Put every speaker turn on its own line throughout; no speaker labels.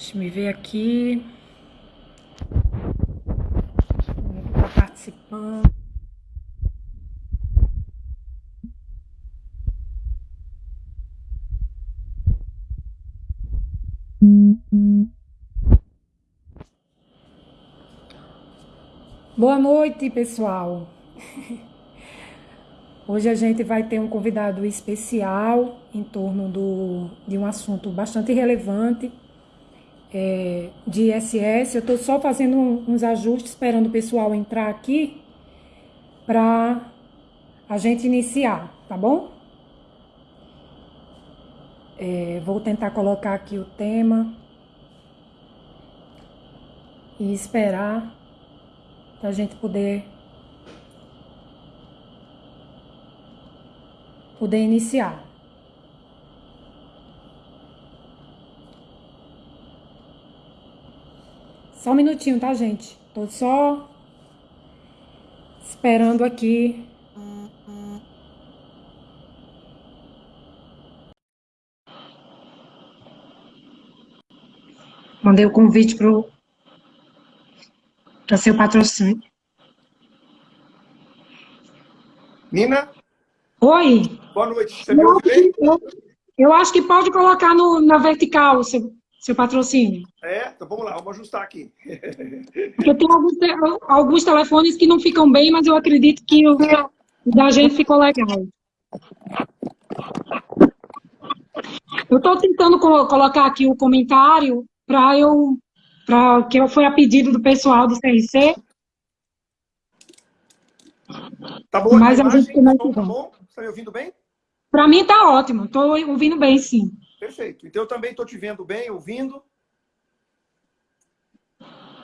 Deixa me ver aqui. Está participando. Boa noite, pessoal. Hoje a gente vai ter um convidado especial em torno do, de um assunto bastante relevante é, de ISS. Eu estou só fazendo uns ajustes, esperando o pessoal entrar aqui para a gente iniciar, tá bom? É, vou tentar colocar aqui o tema e esperar para a gente poder poder iniciar. Só um minutinho, tá, gente? Tô só esperando aqui. Mandei o convite pro para seu patrocínio.
Nina?
Oi.
Boa noite. Você me ouve bem?
Eu, eu, acho que pode colocar no, na vertical seu, seu patrocínio.
É? Então vamos lá, vamos ajustar aqui.
Porque tem alguns, alguns telefones que não ficam bem, mas eu acredito que o da gente ficou legal. Eu estou tentando colocar aqui o comentário para eu pra, que foi a pedido do pessoal do CRC.
Tá bom, mas a, imagem, gente tá bom, tá está me ouvindo bem?
Para mim tá ótimo, estou ouvindo bem, sim.
Perfeito. Então eu também estou te vendo bem, ouvindo.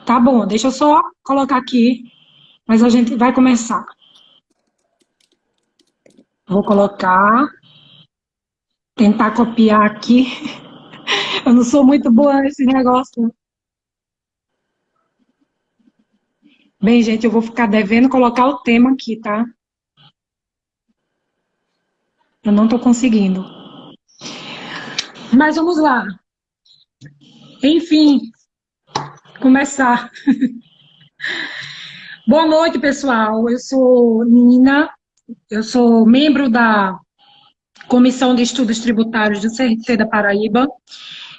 Tá bom, deixa eu só colocar aqui, mas a gente vai começar. Vou colocar, tentar copiar aqui. Eu não sou muito boa nesse negócio. Bem, gente, eu vou ficar devendo colocar o tema aqui, tá? Eu não estou conseguindo. Mas vamos lá. Enfim, começar. Boa noite, pessoal. Eu sou Nina, eu sou membro da Comissão de Estudos Tributários do CRC da Paraíba.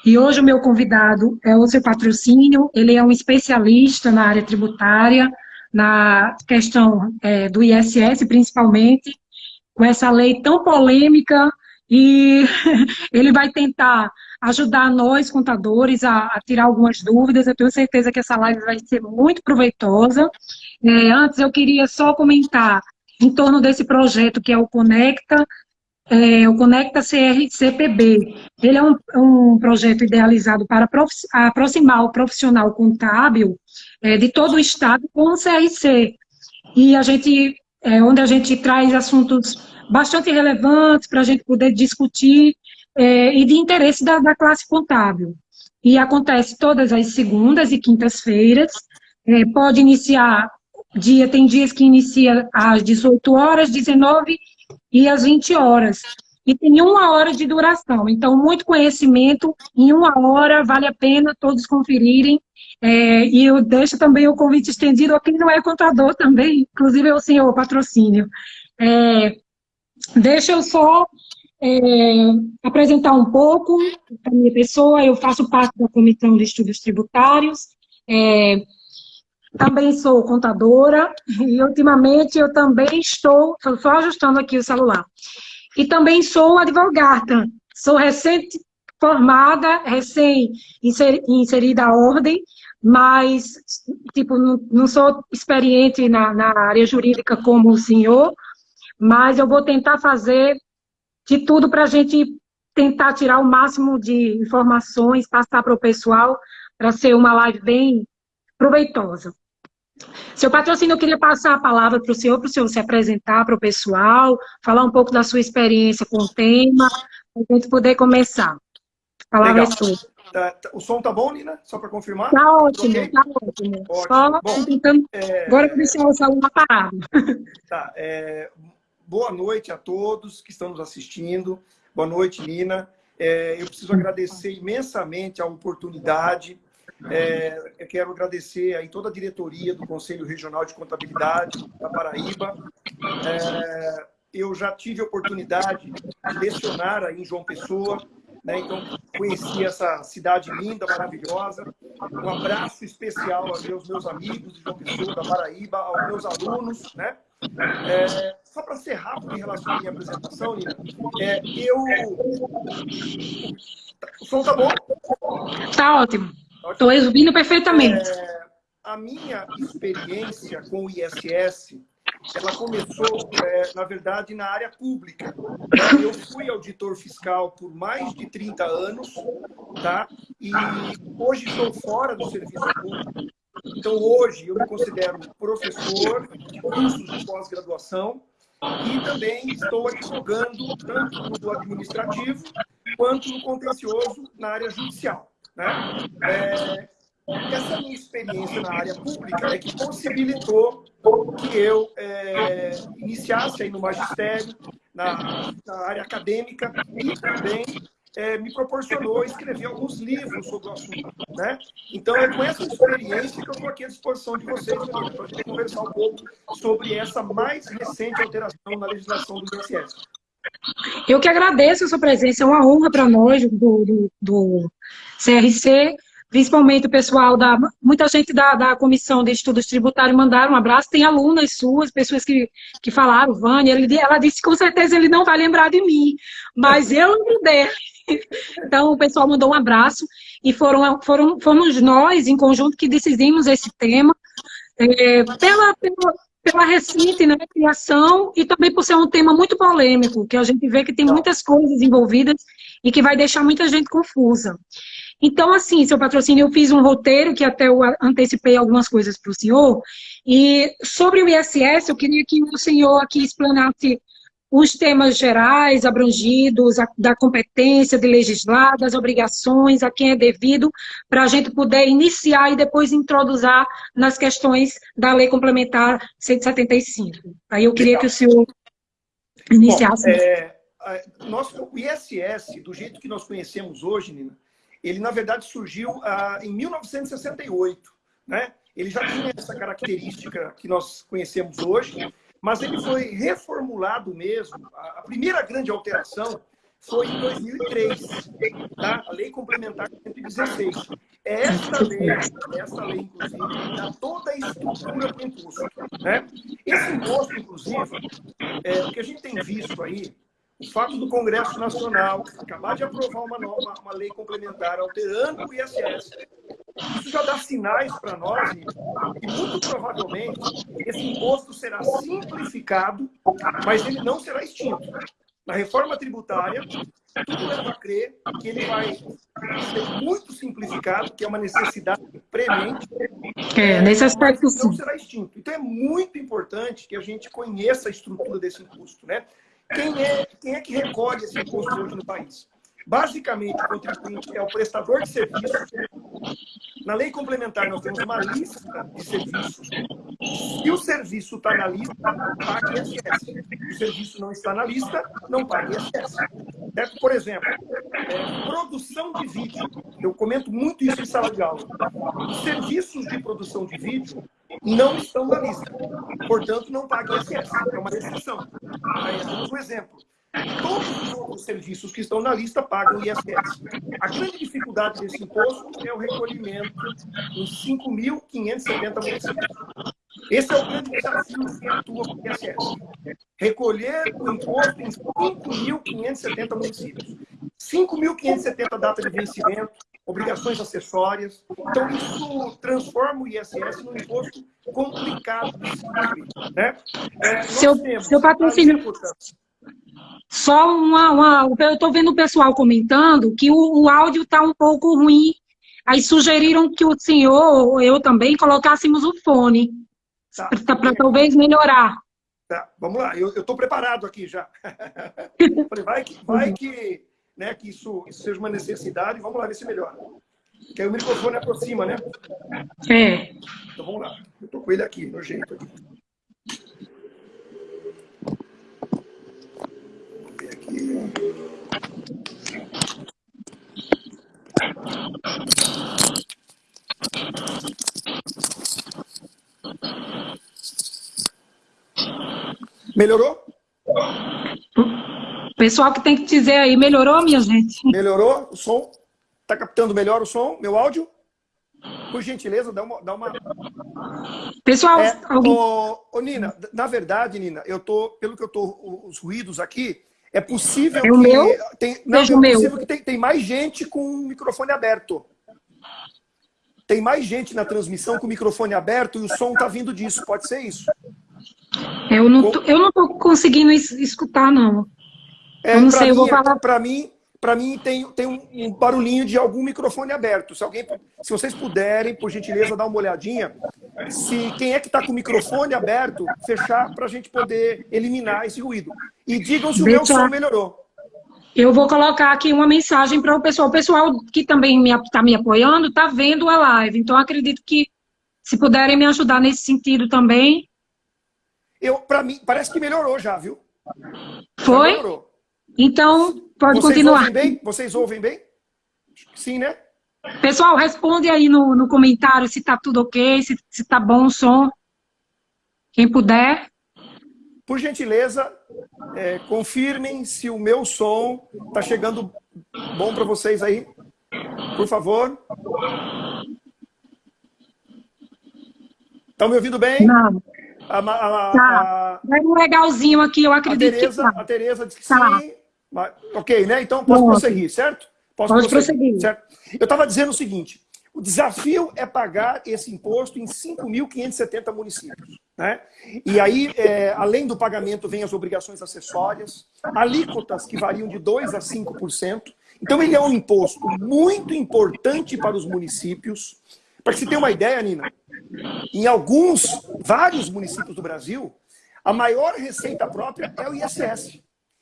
E hoje o meu convidado é o seu patrocínio, ele é um especialista na área tributária, na questão é, do ISS principalmente, com essa lei tão polêmica, e ele vai tentar ajudar nós, contadores, a, a, tirar algumas dúvidas. Eu tenho certeza que essa live vai ser muito proveitosa. É, antes, eu queria só comentar em torno desse projeto que é o Conecta, é, o Conecta CRCPB. Ele é um, um projeto idealizado para aproximar o profissional contábil é, de todo o Estado com o CRC. E a gente, é, onde a gente traz assuntos bastante relevantes para a gente poder discutir é, e de interesse da, da, classe contábil. E acontece todas as segundas e quintas-feiras, é, pode iniciar dia, tem dias que inicia às 18 horas, 19 e às 20 horas. E tem uma hora de duração. Então, muito conhecimento em uma hora, vale a pena todos conferirem. É, e eu deixo também o convite estendido a quem não é contador também, inclusive o senhor patrocínio. É, deixa eu só é, apresentar um pouco a minha pessoa. Eu faço parte da Comissão de Estudos Tributários. É, também sou contadora e ultimamente eu também estou, só ajustando aqui o celular, e também sou advogada, sou recente formada, recém inserida à ordem, mas, tipo, não, não sou experiente na, na área jurídica como o senhor, mas eu vou tentar fazer de tudo para a gente tentar tirar o máximo de informações, passar para o pessoal, para ser uma live bem proveitosa. Seu patrocínio, eu queria passar a palavra para o senhor, para o senhor se apresentar para o pessoal, falar um pouco da sua experiência com o tema, para a gente poder começar. A palavra Legal. é sua.
Tá, tá, o som tá bom, Nina? Só para confirmar?
Tá ótimo, okay. tá ótimo. ótimo. Só bom, tentando... É... Agora eu vou deixar o celular parado.
Tá, é... Boa noite a todos que estão nos assistindo. Boa noite, Nina. É, eu preciso agradecer imensamente a oportunidade. É, eu quero agradecer aí toda a diretoria do Conselho Regional de Contabilidade da Paraíba. É, eu já tive a oportunidade de lecionar aí em João Pessoa, né? então conheci essa cidade linda, maravilhosa. Um abraço especial aos meus, meus amigos de João Pessoa, da Paraíba, aos meus alunos, né? É, só para ser rápido em relação à minha apresentação, Nina, é, eu... O som tá bom?
Tá ótimo. Estou ouvindo perfeitamente.
É, a minha experiência com o ISS, ela começou, é, na verdade, na área pública. Eu fui auditor fiscal por mais de 30 anos, tá? E hoje estou fora do serviço público. Então, hoje, eu me considero professor de cursos de pós-graduação e também estou advogando tanto no administrativo quanto no contencioso na área judicial. Né? É, essa minha experiência na área pública é que possibilitou que eu é, iniciasse aí no magistério, na, na área acadêmica e também é, me proporcionou escrever alguns livros sobre o assunto. Né? Então, é com essa experiência que eu estou aqui à disposição de vocês, para a gente conversar um pouco sobre essa mais recente alteração na legislação do INSS.
Eu que agradeço a sua presença, é uma honra para nós, do, do, do CRC, principalmente o pessoal da... Muita gente da, da Comissão de Estudos Tributários mandaram um abraço, tem alunas suas, pessoas que, que falaram, Vânia, ele, ela disse com certeza ele não vai lembrar de mim, mas eu lembro dele. Então, o pessoal mandou um abraço e foram, foram, fomos nós, em conjunto, que decidimos esse tema é, pela, pela, pela recente né, criação e também por ser um tema muito polêmico, que a gente vê que tem muitas coisas envolvidas e que vai deixar muita gente confusa. Então, assim, seu patrocínio, eu fiz um roteiro, que até eu antecipei algumas coisas para o senhor, e sobre o ISS, eu queria que o senhor aqui explanasse os temas gerais abrangidos, a, da competência de legislar, das obrigações, a quem é devido, para a gente poder iniciar e depois introduzir nas questões da Lei Complementar 175. Aí eu queria Legal. que o senhor iniciasse. Bom, é,
nós, o ISS, do jeito que nós conhecemos hoje, Nina, ele, na verdade, surgiu ah, em 1968. Né? Ele já tinha essa característica que nós conhecemos hoje, mas ele foi reformulado mesmo. A primeira grande alteração foi em 2003, tá? a Lei Complementar 116. É esta lei, essa lei, inclusive, dá toda a estrutura para o imposto. Né? Esse imposto, inclusive, é, o que a gente tem visto aí, o fato do Congresso Nacional acabar de aprovar uma, nova, uma lei complementar alterando o ISS, isso já dá sinais para nós e muito provavelmente esse imposto será simplificado, mas ele não será extinto. Na reforma tributária, tudo leva a crer que ele vai ser muito simplificado, que é uma necessidade premente.
É, nesse aspecto
não será extinto. Então é muito importante que a gente conheça a estrutura desse imposto. Né? Quem é, quem é que recolhe esse hoje no país? Basicamente, o contribuinte é o prestador de serviço. Na lei complementar, nós temos uma lista de serviços. Se o serviço está na lista, paga ISS. Se o serviço não está na lista, não paga ISS. Por exemplo, é, produção de vídeo. Eu comento muito isso em sala de aula. Os serviços de produção de vídeo não estão na lista. Portanto, não paga ISS. É uma restrição. Aí, um exemplo. Todos os outros serviços que estão na lista pagam ISS. A grande dificuldade desse imposto é o recolhimento em 5.570 municípios. Esse é o grande desafio que atua com o ISS. Recolher o imposto em 5.570 municípios. 5.570 data de vencimento, obrigações acessórias. Então, isso transforma o ISS num imposto complicado de se. Né?
É, seu, seu patrocínio... Só uma, uma eu estou vendo o pessoal comentando que o, o áudio está um pouco ruim. Aí sugeriram que o senhor, eu também, colocássemos o fone. Tá. Para talvez melhorar.
Tá, vamos lá. Eu estou preparado aqui já. Falei, vai que, vai que, né, que isso, isso seja uma necessidade. Vamos lá ver se melhora. Que aí o microfone aproxima, né?
É.
Então vamos lá. Eu estou com ele aqui, no jeito. Aqui. Melhorou?
Pessoal que tem que dizer aí, melhorou, minha gente?
Melhorou o som? Tá captando melhor o som, meu áudio? Por gentileza, dá uma... Dá uma...
Pessoal...
É, alguém... ô, ô, Nina, na verdade, Nina, eu tô, pelo que eu tô, os ruídos aqui, é possível é
o
que.
Meu?
Tem, não, é possível
meu.
que tem, tem mais gente com o microfone aberto. Tem mais gente na transmissão com o microfone aberto e o som tá vindo disso. Pode ser isso?
Eu não tô, eu não tô conseguindo escutar, não.
É,
eu não sei, eu vou falar.
Para mim, para mim tem, tem um, um, barulhinho de algum microfone aberto. Se alguém, se vocês puderem, por gentileza, dar uma olhadinha, se quem é que está com o microfone aberto, fechar para a gente poder eliminar esse ruído. E digam se o meu som melhorou.
Eu vou colocar aqui uma mensagem para o pessoal. O pessoal que também está me, me apoiando está vendo a live. Então, acredito que se puderem me ajudar nesse sentido também.
Eu, para mim, parece que melhorou já, viu?
Foi? Já melhorou. Então, pode
Vocês
continuar.
Ouvem bem? Vocês ouvem bem? Sim, né?
Pessoal, responde aí no, no comentário se tá tudo ok, se, se tá bom o som. Quem puder.
Por gentileza, é, confirmem se o meu som tá chegando bom para vocês aí. Por favor. Estão me ouvindo bem?
Não.
A, a, a,
tá. Vai um legalzinho aqui, eu acredito
a Tereza,
que tá.
A Tereza disse que
tá.
sim. Mas, ok, né? Então posso Bom, prosseguir, certo?
Posso Pode prosseguir. prosseguir.
Certo? Eu estava dizendo o seguinte: o desafio é pagar esse imposto em 5.570 municípios. Né? E aí, é, além do pagamento, vem as obrigações acessórias, alíquotas que variam de 2% a 5%. Então, ele é um imposto muito importante para os municípios. Para que você tenha uma ideia, Nina, em alguns, vários municípios do Brasil, a maior receita própria é o ISS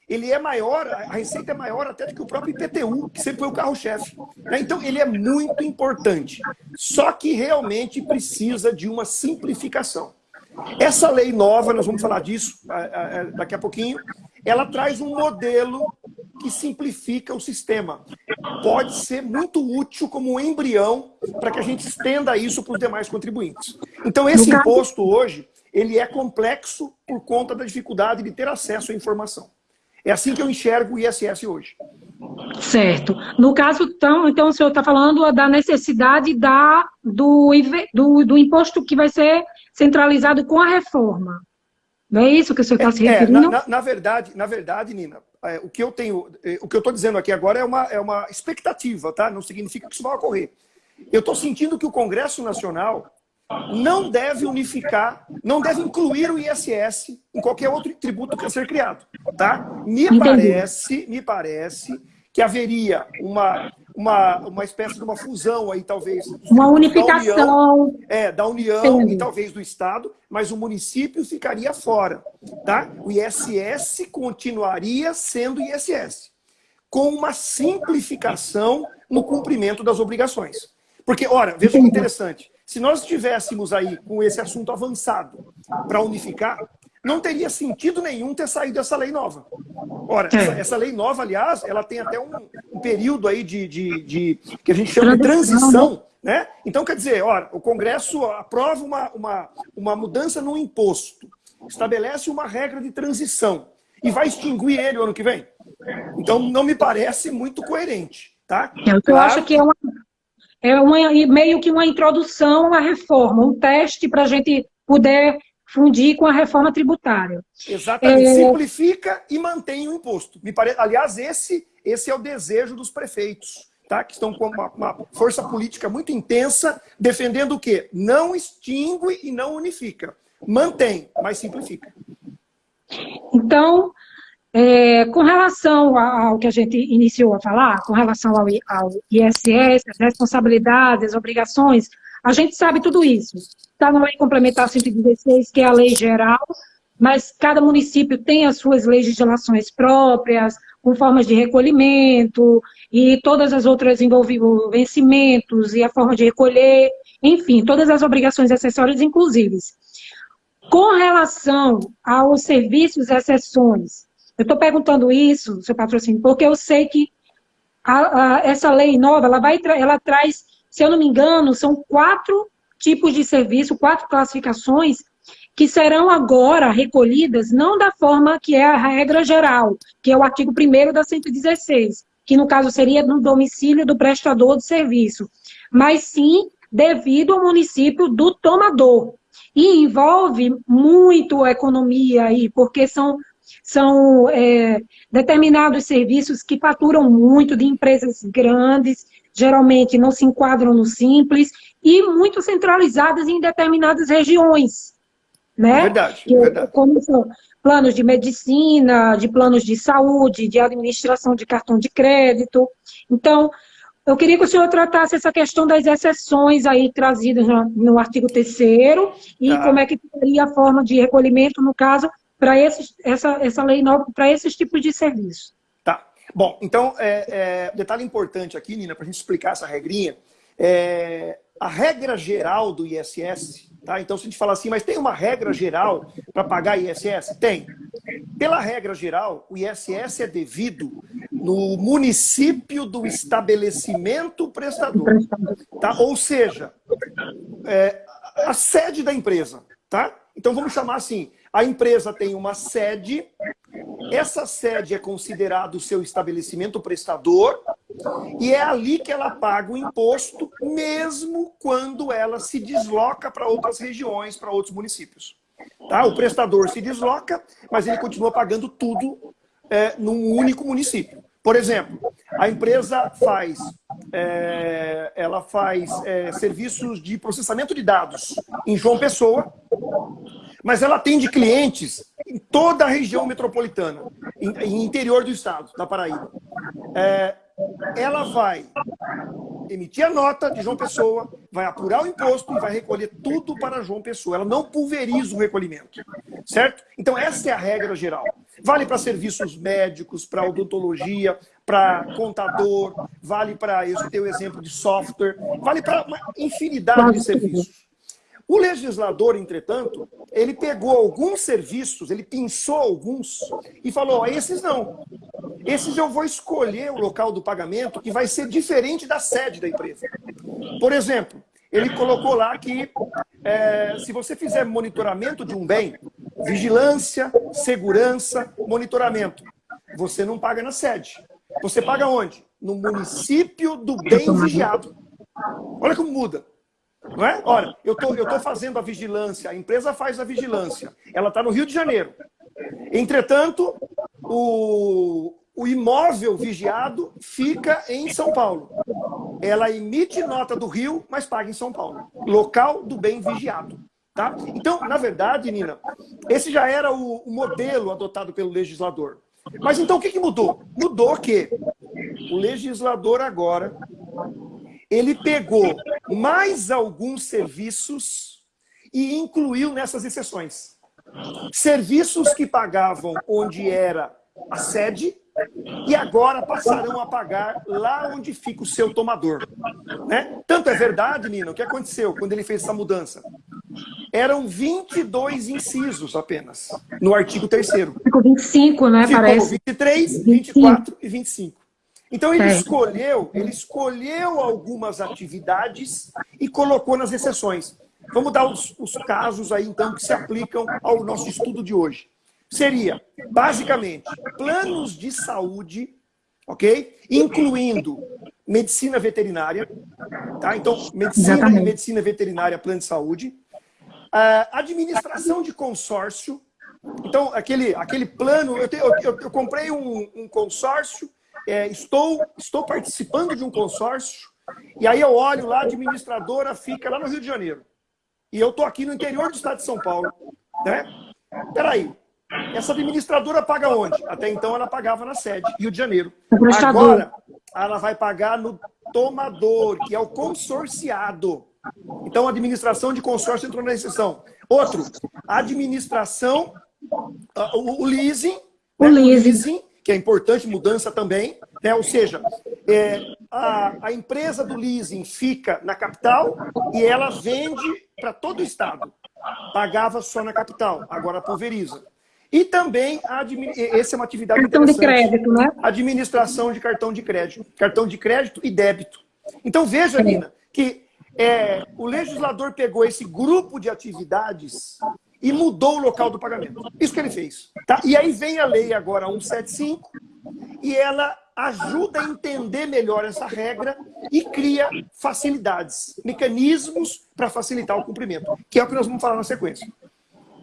ele é maior, a receita é maior até do que o próprio IPTU, que sempre foi o carro-chefe. Né? Então, ele é muito importante. Só que realmente precisa de uma simplificação. Essa lei nova, nós vamos falar disso daqui a pouquinho, ela traz um modelo que simplifica o sistema. Pode ser muito útil como um embrião para que a gente estenda isso para os demais contribuintes. Então, esse imposto hoje, ele é complexo por conta da dificuldade de ter acesso à informação. É assim que eu enxergo o ISS hoje.
Certo. No caso, então, então o senhor está falando da necessidade da, do, do, do, imposto que vai ser centralizado com a reforma. Não é isso que o senhor está é, se referindo?
É, na, na, na, verdade, na verdade, Nina, é, o que eu tenho, é, o que eu estou dizendo aqui agora é uma, é uma expectativa, tá? Não significa que isso vai ocorrer. Eu estou sentindo que o Congresso Nacional não deve unificar, não deve incluir o ISS em qualquer outro tributo que a ser criado, tá? Me Entendi. parece, me parece que haveria uma, uma, uma espécie de uma fusão aí, talvez.
Uma unificação.
Da União, é, da União Entendi. e talvez do Estado, mas o município ficaria fora, tá? O ISS continuaria sendo ISS, com uma simplificação no cumprimento das obrigações. Porque, ora, veja que interessante, se nós estivéssemos aí com esse assunto avançado para unificar, não teria sentido nenhum ter saído essa lei nova. Ora, essa, é. essa lei nova, aliás, ela tem até um, um período aí de, de, de, que a gente chama de transição, né? Então, quer dizer, ora, o Congresso aprova uma, uma, uma mudança no imposto, estabelece uma regra de transição e vai extinguir ele o ano que vem. Então, não me parece muito coerente, tá?
Eu claro, acho que é uma, é uma, meio que uma introdução à reforma, um teste para a gente poder fundir com a reforma tributária.
Exatamente. É... Simplifica e mantém o imposto. Me pare... Aliás, esse, esse é o desejo dos prefeitos, tá? que estão com uma, uma força política muito intensa, defendendo o quê? Não extingue e não unifica. Mantém, mas simplifica.
Então, é, com relação ao que a gente iniciou a falar, com relação ao, ao ISS, as responsabilidades, as obrigações, a gente sabe tudo isso. Está na Lei Complementar 116, que é a lei geral, mas cada município tem as suas legislações próprias, com formas de recolhimento e todas as outras envolvendo vencimentos e a forma de recolher, enfim, todas as obrigações acessórias inclusive. Com relação aos serviços e exceções, eu estou perguntando isso, seu patrocínio, porque eu sei que a, a, essa lei nova, ela, vai, ela traz, se eu não me engano, são quatro tipos de serviço, quatro classificações, que serão agora recolhidas não da forma que é a regra geral, que é o artigo 1 da 116, que no caso seria no domicílio do prestador de serviço, mas sim devido ao município do tomador. E envolve muito a economia aí, porque são, são é, determinados serviços que faturam muito de empresas grandes, geralmente não se enquadram no simples, e muito centralizadas em determinadas regiões. Né?
Verdade, que, verdade.
Como são planos de medicina, de planos de saúde, de administração de cartão de crédito. Então, eu queria que o senhor tratasse essa questão das exceções aí trazidas no artigo 3 e tá. como é que seria a forma de recolhimento, no caso, para essa, essa lei nova, para esses tipos de serviços.
Bom, então, é, é, detalhe importante aqui, Nina, para a gente explicar essa regrinha, é, a regra geral do ISS, tá? Então, se a gente falar assim, mas tem uma regra geral para pagar ISS? Tem. Pela regra geral, o ISS é devido no município do estabelecimento prestador. Tá? Ou seja, é, a sede da empresa. Tá? Então vamos chamar assim, a empresa tem uma sede, essa sede é considerado o seu estabelecimento prestador e é ali que ela paga o imposto, mesmo quando ela se desloca para outras regiões, para outros municípios. Tá? O prestador se desloca, mas ele continua pagando tudo é, num único município. Por exemplo, a empresa faz, é, ela faz é, serviços de processamento de dados em João Pessoa, mas ela atende clientes em toda a região metropolitana, em, em interior do estado, da Paraíba. É, ela vai emitir a nota de João Pessoa, vai apurar o imposto e vai recolher tudo para João Pessoa. Ela não pulveriza o recolhimento, certo? Então essa é a regra geral. Vale para serviços médicos, para odontologia, para contador, vale para, eu tenho o exemplo de software, vale para uma infinidade de serviços. O legislador, entretanto, ele pegou alguns serviços, ele pensou alguns e falou, esses não. Esses eu vou escolher o local do pagamento que vai ser diferente da sede da empresa. Por exemplo, ele colocou lá que é, se você fizer monitoramento de um bem, vigilância, segurança, monitoramento, você não paga na sede. Você paga onde? No município do bem vigiado. Olha como muda. Não é? Olha, eu tô, estou tô fazendo a vigilância, a empresa faz a vigilância. Ela está no Rio de Janeiro. Entretanto, o, o imóvel vigiado fica em São Paulo. Ela emite nota do Rio, mas paga em São Paulo. Local do bem vigiado. Tá? Então, na verdade, Nina, esse já era o, o modelo adotado pelo legislador. Mas então o que, que mudou? Mudou que o legislador agora ele pegou mais alguns serviços e incluiu nessas exceções. Serviços que pagavam onde era a sede e agora passarão a pagar lá onde fica o seu tomador. Né? Tanto é verdade, Nina, o que aconteceu quando ele fez essa mudança? Eram 22 incisos apenas, no artigo 3
Ficou 25, né,
Ficou
parece?
23, 24 e 25. Então ele escolheu, ele escolheu algumas atividades e colocou nas exceções. Vamos dar os, os casos aí, então, que se aplicam ao nosso estudo de hoje seria, basicamente, planos de saúde, ok? Incluindo medicina veterinária, tá? Então, medicina Exatamente. e medicina veterinária, plano de saúde. Uh, administração de consórcio. Então, aquele, aquele plano, eu, te, eu, eu, eu comprei um, um consórcio, é, estou, estou participando de um consórcio, e aí eu olho lá, a administradora fica lá no Rio de Janeiro. E eu estou aqui no interior do estado de São Paulo. Né? Peraí, essa administradora paga onde? Até então ela pagava na sede, Rio de Janeiro. Agora, ela vai pagar no tomador, que é o consorciado. Então, a administração de consórcio entrou na exceção. Outro, a administração, o, o leasing,
o, né? leasing. o leasing,
que é importante, mudança também. Né? Ou seja, é, a, a empresa do leasing fica na capital e ela vende para todo o estado. Pagava só na capital, agora pulveriza. E também, essa é uma atividade
cartão de crédito, né?
Administração de cartão de crédito. Cartão de crédito e débito. Então veja, Nina, que é, o legislador pegou esse grupo de atividades e mudou o local do pagamento. Isso que ele fez. Tá? E aí vem a lei agora 175 e ela ajuda a entender melhor essa regra e cria facilidades, mecanismos para facilitar o cumprimento, que é o que nós vamos falar na sequência.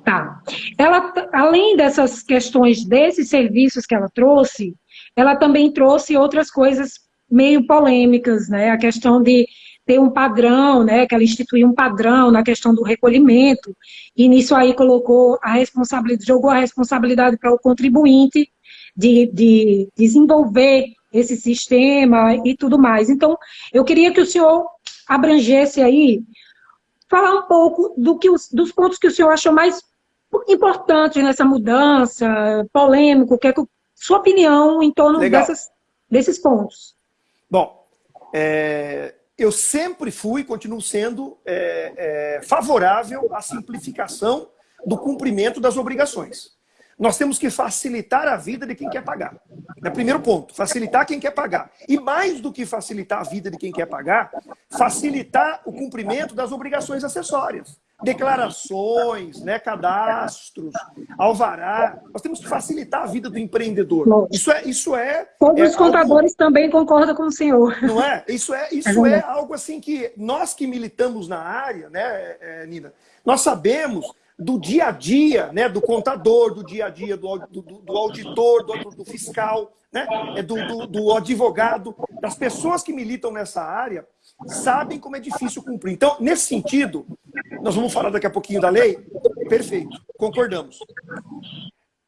Tá. Ela, além dessas questões desses serviços que ela trouxe, ela também trouxe outras coisas meio polêmicas, né? A questão de ter um padrão, né? Que ela instituiu um padrão na questão do recolhimento, e nisso aí colocou a responsabilidade, jogou a responsabilidade para o contribuinte de, de desenvolver esse sistema e tudo mais. Então, eu queria que o senhor abrangesse aí, falar um pouco do que os, dos pontos que o senhor achou mais importante nessa mudança, polêmico, que é sua opinião em torno dessas, desses pontos.
Bom, é, eu sempre fui e continuo sendo é, é, favorável à simplificação do cumprimento das obrigações. Nós temos que facilitar a vida de quem quer pagar. É o primeiro ponto, facilitar quem quer pagar. E mais do que facilitar a vida de quem quer pagar, facilitar o cumprimento das obrigações acessórias declarações, né, cadastros, alvará. Nós temos que facilitar a vida do empreendedor. Isso é, isso é.
Todos
é
os contadores algo... também concordam com o senhor.
Não é? Isso é, isso é, é algo assim que nós que militamos na área, né, é, Nina, nós sabemos do dia a dia, né, do contador, do dia a dia do, do, do auditor, do, do, fiscal, né, é do, do, do advogado, das pessoas que militam nessa área, sabem como é difícil cumprir. Então, nesse sentido, nós vamos falar daqui a pouquinho da lei? Perfeito, concordamos.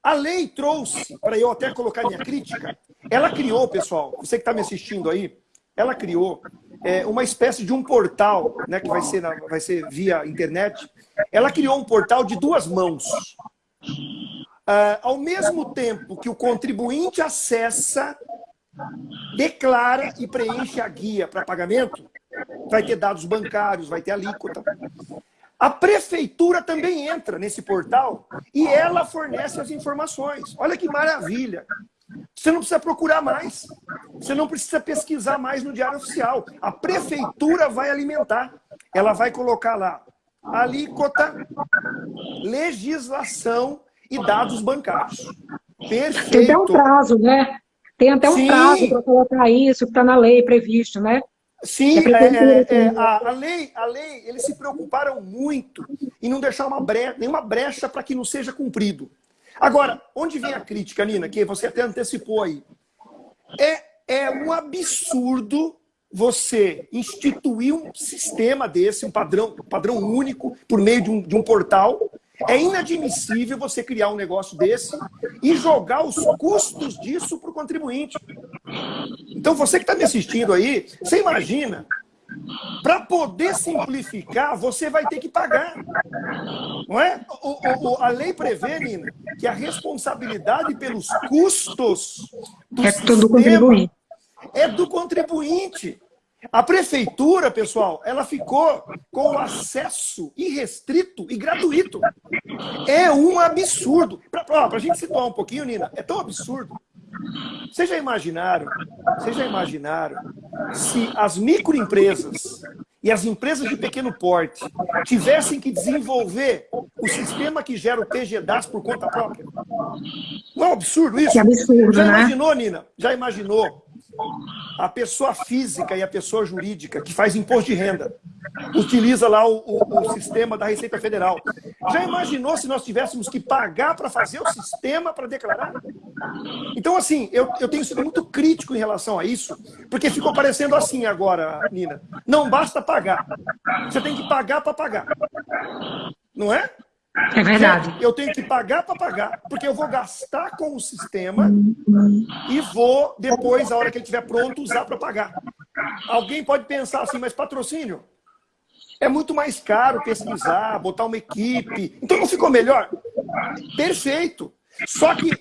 A lei trouxe, para eu até colocar minha crítica, ela criou, pessoal, você que está me assistindo aí, ela criou é, uma espécie de um portal, né, que vai ser, na, vai ser via internet. Ela criou um portal de duas mãos. Uh, ao mesmo tempo que o contribuinte acessa, declara e preenche a guia para pagamento, vai ter dados bancários, vai ter alíquota. A prefeitura também entra nesse portal e ela fornece as informações. Olha que maravilha. Você não precisa procurar mais. Você não precisa pesquisar mais no Diário Oficial. A prefeitura vai alimentar. Ela vai colocar lá alíquota, legislação e dados bancários. Perfeito.
Tem até um prazo, né? Tem até um Sim. prazo para colocar isso que está na lei previsto, né?
Sim, é, é, é, a, a, lei, a lei, eles se preocuparam muito em não deixar uma brecha, nenhuma brecha para que não seja cumprido. Agora, onde vem a crítica, Nina, que você até antecipou aí? É, é um absurdo você instituir um sistema desse, um padrão, um padrão único, por meio de um, de um portal. É inadmissível você criar um negócio desse e jogar os custos disso para o contribuinte. Então, você que está me assistindo aí, você imagina, para poder simplificar, você vai ter que pagar. Não é? O, o, a lei prevê, Nina, que a responsabilidade pelos custos do é do contribuinte. É do contribuinte. A prefeitura, pessoal, ela ficou com o acesso irrestrito e gratuito. É um absurdo. Para a gente situar um pouquinho, Nina, é tão absurdo vocês já imaginaram, vocês já imaginaram se as microempresas e as empresas de pequeno porte tivessem que desenvolver o sistema que gera o TGDAS por conta própria? Não é um absurdo isso?
Que absurdo,
já
né?
imaginou, Nina? Já imaginou a pessoa física e a pessoa jurídica que faz imposto de renda utiliza lá o, o, o, sistema da Receita Federal. Já imaginou se nós tivéssemos que pagar para fazer o sistema para declarar? Então, assim, eu, eu tenho sido muito crítico em relação a isso, porque ficou parecendo assim agora, Nina. Não basta pagar. Você tem que pagar para pagar. Não é?
É verdade.
Eu tenho que pagar para pagar, porque eu vou gastar com o sistema e vou, depois, a hora que ele estiver pronto, usar para pagar. Alguém pode pensar assim, mas patrocínio? É muito mais caro pesquisar, botar uma equipe. Então não ficou melhor? Perfeito. Só que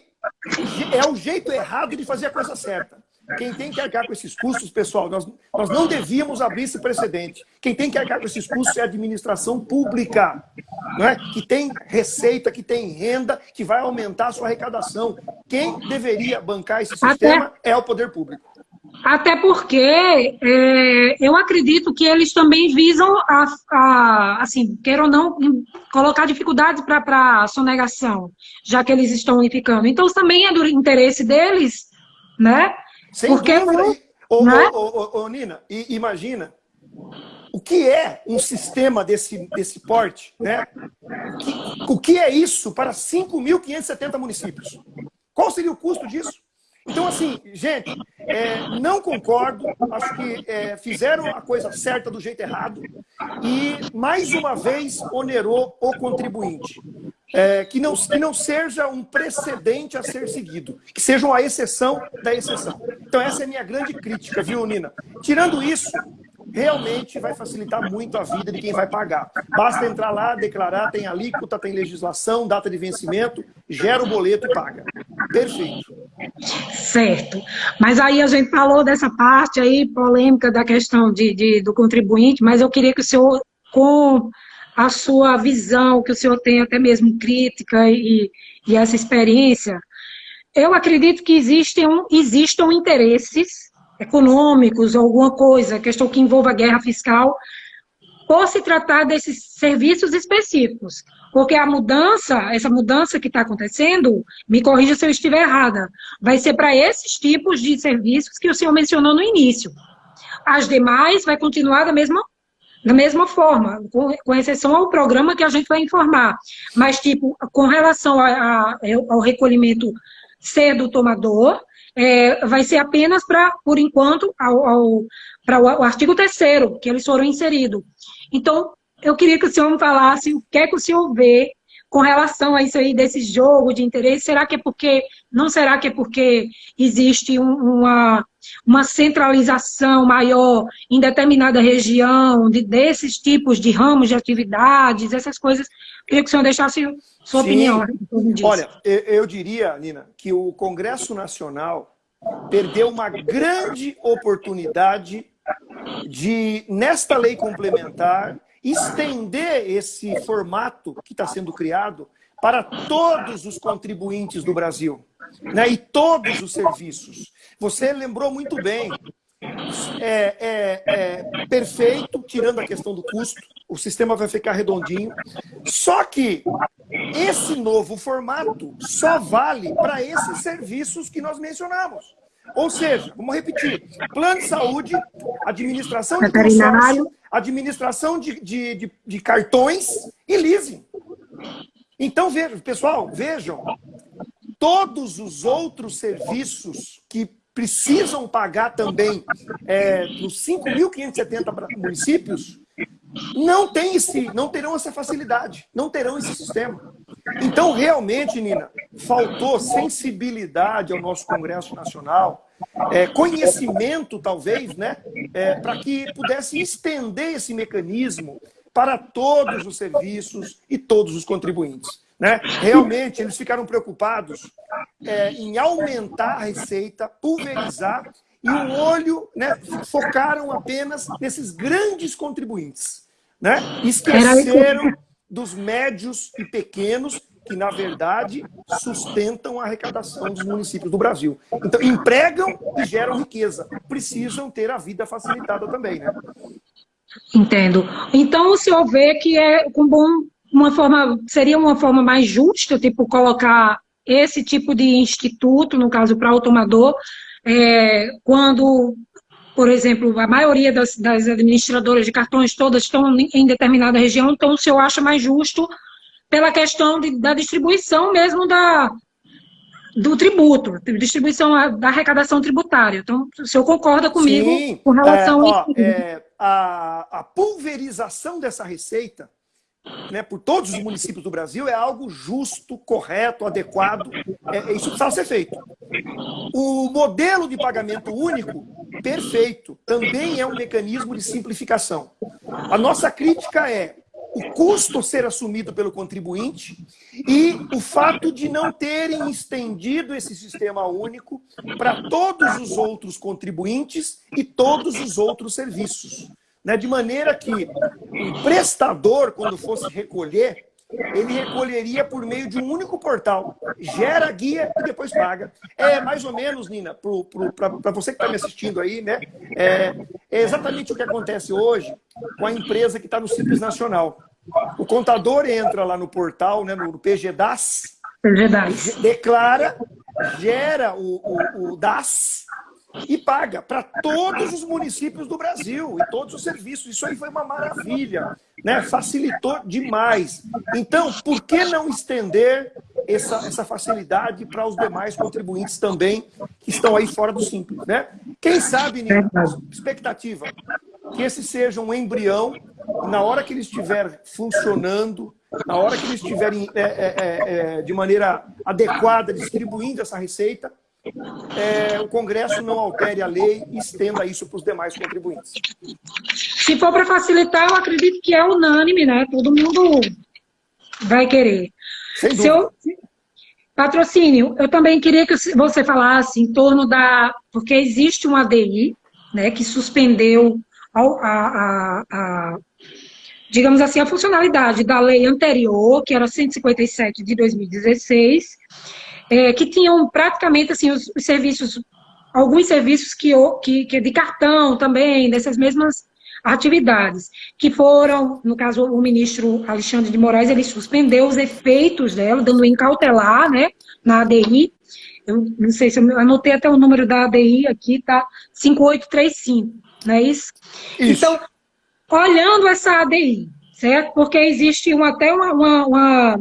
é o jeito errado de fazer a coisa certa. Quem tem que arcar com esses custos, pessoal, nós, nós não devíamos abrir esse precedente. Quem tem que arcar com esses custos é a administração pública, não é? que tem receita, que tem renda, que vai aumentar a sua arrecadação. Quem deveria bancar esse sistema Até... é o poder público.
Até porque é, eu acredito que eles também visam, a, a assim, queiram ou não, colocar dificuldades para a sonegação, já que eles estão unificando. Então, também é do interesse deles, né?
Sem porque dúvida. Ô, né? ô, ô, ô, Nina, imagina o que é um sistema desse, desse porte, né? O que é isso para 5.570 municípios? Qual seria o custo disso? Então, assim, gente, é, não concordo, acho que é, fizeram a coisa certa do jeito errado e, mais uma vez, onerou o contribuinte. É, que, não, que não seja um precedente a ser seguido, que seja uma exceção da exceção. Então, essa é a minha grande crítica, viu, Nina? Tirando isso, realmente vai facilitar muito a vida de quem vai pagar. Basta entrar lá, declarar, tem alíquota, tem legislação, data de vencimento, gera o boleto e paga. Perfeito.
Certo. Mas aí a gente falou dessa parte aí, polêmica da questão de, de do contribuinte, mas eu queria que o senhor, com a sua visão, que o senhor tem até mesmo crítica e, e essa experiência, eu acredito que existem, existam interesses econômicos, alguma coisa, questão que envolva guerra fiscal, por se tratar desses serviços específicos. Porque a mudança, essa mudança que está acontecendo, me corrija se eu estiver errada, vai ser para esses tipos de serviços que o senhor mencionou no início. As demais vai continuar da mesma, da mesma forma, com, com exceção ao programa que a gente vai informar. Mas, tipo, com relação a, a, ao recolhimento ser do tomador, é, vai ser apenas para, por enquanto, ao, ao, para o, artigo 3 que eles foram inseridos. Então, eu queria que o senhor me falasse o que é que o senhor vê com relação a isso aí, desse jogo de interesse. Será que é porque, não será que é porque existe um, uma, uma centralização maior em determinada região, de, desses tipos de ramos de atividades, essas coisas? Eu queria que o senhor deixasse sua Sim. opinião.
Olha, eu diria, Nina, que o Congresso Nacional perdeu uma grande oportunidade de, nesta lei complementar, estender esse formato que está sendo criado para todos os contribuintes do Brasil né, e todos os serviços. Você lembrou muito bem, é, é, é perfeito, tirando a questão do custo, o sistema vai ficar redondinho. Só que esse novo formato só vale para esses serviços que nós mencionamos. Ou seja, vamos repetir, plano de saúde, administração de consórcio, administração de, de, de, de cartões e leasing. Então, vejam, pessoal, vejam, todos os outros serviços que precisam pagar também é, nos 5.570 municípios, não, tem esse, não terão essa facilidade, não terão esse sistema. Então, realmente, Nina, faltou sensibilidade ao nosso Congresso Nacional, é, conhecimento, talvez, né, é, para que pudesse estender esse mecanismo para todos os serviços e todos os contribuintes. Né? Realmente, eles ficaram preocupados é, em aumentar a receita, pulverizar, e o olho né, focaram apenas nesses grandes contribuintes. Né? Esqueceram dos médios e pequenos, que, na verdade, sustentam a arrecadação dos municípios do Brasil. Então, empregam e geram riqueza. Precisam ter a vida facilitada também, né?
Entendo. Então, o senhor vê que é com bom, uma forma, seria uma forma mais justa, tipo, colocar esse tipo de instituto, no caso, para o tomador, é, quando por exemplo, a maioria das, das, administradoras de cartões todas estão em determinada região, então o senhor acha mais justo pela questão de, da distribuição mesmo da, do tributo, distribuição da arrecadação tributária. Então, o senhor concorda comigo Sim, com relação
é, ó, é, a, a pulverização dessa receita né, por todos os municípios do Brasil é algo justo, correto, adequado. É, é isso precisava ser feito. O modelo de pagamento único, perfeito, também é um mecanismo de simplificação. A nossa crítica é o custo ser assumido pelo contribuinte e o fato de não terem estendido esse sistema único para todos os outros contribuintes e todos os outros serviços. Né? De maneira que o prestador, quando fosse recolher, ele recolheria por meio de um único portal. Gera guia e depois paga. É mais ou menos, Nina, para você que está me assistindo aí, né? É, é, exatamente o que acontece hoje com a empresa que está no Simples Nacional. O contador entra lá no portal, né, no PGDAS, PGDAS. declara, gera o, o, o DAS e paga para todos os municípios do Brasil e todos os serviços. Isso aí foi uma maravilha, né? facilitou demais. Então, por que não estender essa, essa facilidade para os demais contribuintes também que estão aí fora do Simples? Né? Quem sabe, Nina, expectativa, que esse seja um embrião, na hora que ele estiver funcionando, na hora que eles estiverem é, é, é, de maneira adequada distribuindo essa receita, é, o Congresso não altere a lei e estenda isso para os demais contribuintes.
Se for para facilitar, eu acredito que é unânime, né? Todo mundo vai querer. Sem Seu patrocínio, eu também queria que você falasse em torno da... Porque existe uma ADI, né, que suspendeu a, a, a, digamos assim, a funcionalidade da lei anterior, que era 157 de 2016, é, que tinham praticamente assim, os, os serviços, alguns serviços que, que, que de cartão também, dessas mesmas atividades, que foram, no caso, o ministro Alexandre de Moraes, ele suspendeu os efeitos dela, dando incautelar, né, na ADI, eu não sei se eu anotei até o número da ADI aqui, tá, 5835, não é isso? isso. Então, olhando essa ADI, certo? Porque existe uma, até uma, uma, uma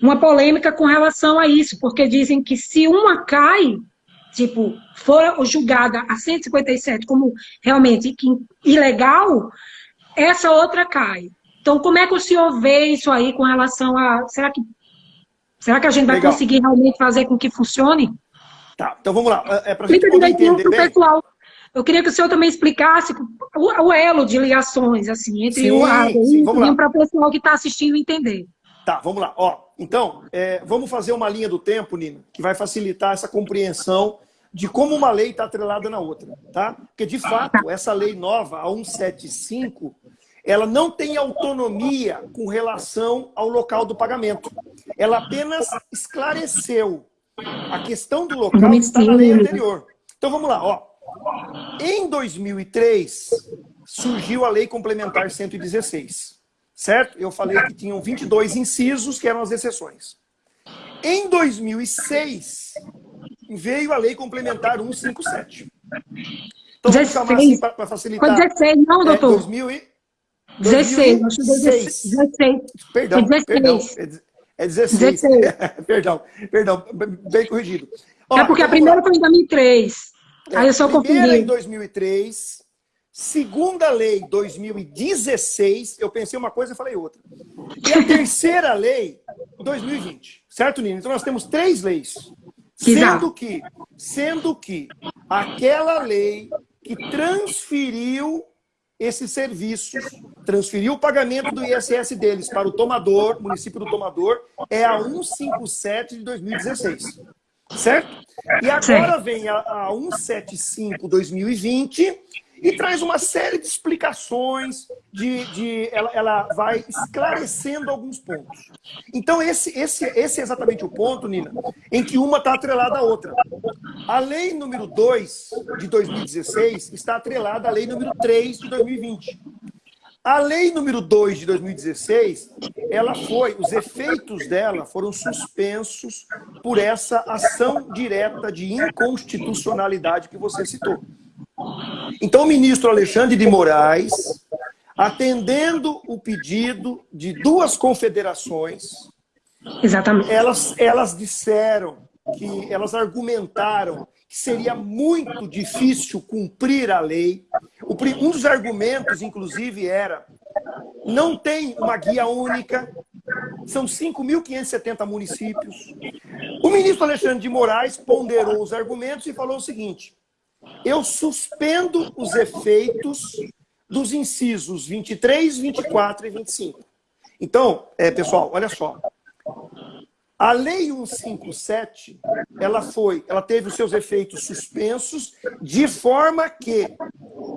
uma polêmica com relação a isso, porque dizem que se uma cai, tipo, for julgada a 157 como realmente ilegal, essa outra cai. Então, como é que o senhor vê isso aí com relação a... Será que, será que a gente vai Legal. conseguir realmente fazer com que funcione?
Tá, então vamos lá. É, é para gente poder
entender pessoal. Eu queria que o senhor também explicasse o, o elo de ligações, assim, entre sim, o e para o pessoal que está assistindo entender.
Tá, vamos lá. Ó, então, é, vamos fazer uma linha do tempo, Nina, que vai facilitar essa compreensão de como uma lei está atrelada na outra, tá? Porque, de fato, essa lei nova, a 175, ela não tem autonomia com relação ao local do pagamento. Ela apenas esclareceu a questão do local que está na lei anterior. Então, vamos lá. Ó. Em 2003, surgiu a Lei Complementar 116 certo? Eu falei que tinham 22 incisos, que eram as exceções. Em 2006, veio a Lei Complementar 157. Então, vamos chamar assim para facilitar.
Foi 16, não, é, doutor? É, 2000 e... 16, 16. 16.
Perdão, 16. perdão. É 16. 16. perdão, perdão, bem corrigido.
Ó, é porque a primeira foi em 2003. É, Aí eu só confundi. A primeira
em 2003, Segunda lei, 2016, eu pensei uma coisa e falei outra. E a terceira lei, 2020. Certo, Nina? Então nós temos três leis. Sendo que, sendo que aquela lei que transferiu esses serviços, transferiu o pagamento do ISS deles para o tomador, município do tomador, é a 157 de 2016. Certo? E agora vem a, a 175 2020 e traz uma série de explicações, de, de ela, ela vai esclarecendo alguns pontos. Então, esse, esse, esse é exatamente o ponto, Nina, em que uma está atrelada à outra. A lei número 2 de 2016 está atrelada à lei número 3 de 2020. A lei número 2 de 2016, ela foi, os efeitos dela foram suspensos por essa ação direta de inconstitucionalidade que você citou. Então, o ministro Alexandre de Moraes, atendendo o pedido de duas confederações,
Exatamente.
Elas, elas disseram que elas argumentaram que seria muito difícil cumprir a lei. Um dos argumentos, inclusive, era não tem uma guia única, são 5.570 municípios. O ministro Alexandre de Moraes ponderou os argumentos e falou o seguinte, eu suspendo os efeitos dos incisos 23, 24 e 25. Então, é, pessoal, olha só. A Lei 157, ela foi, ela teve os seus efeitos suspensos de forma que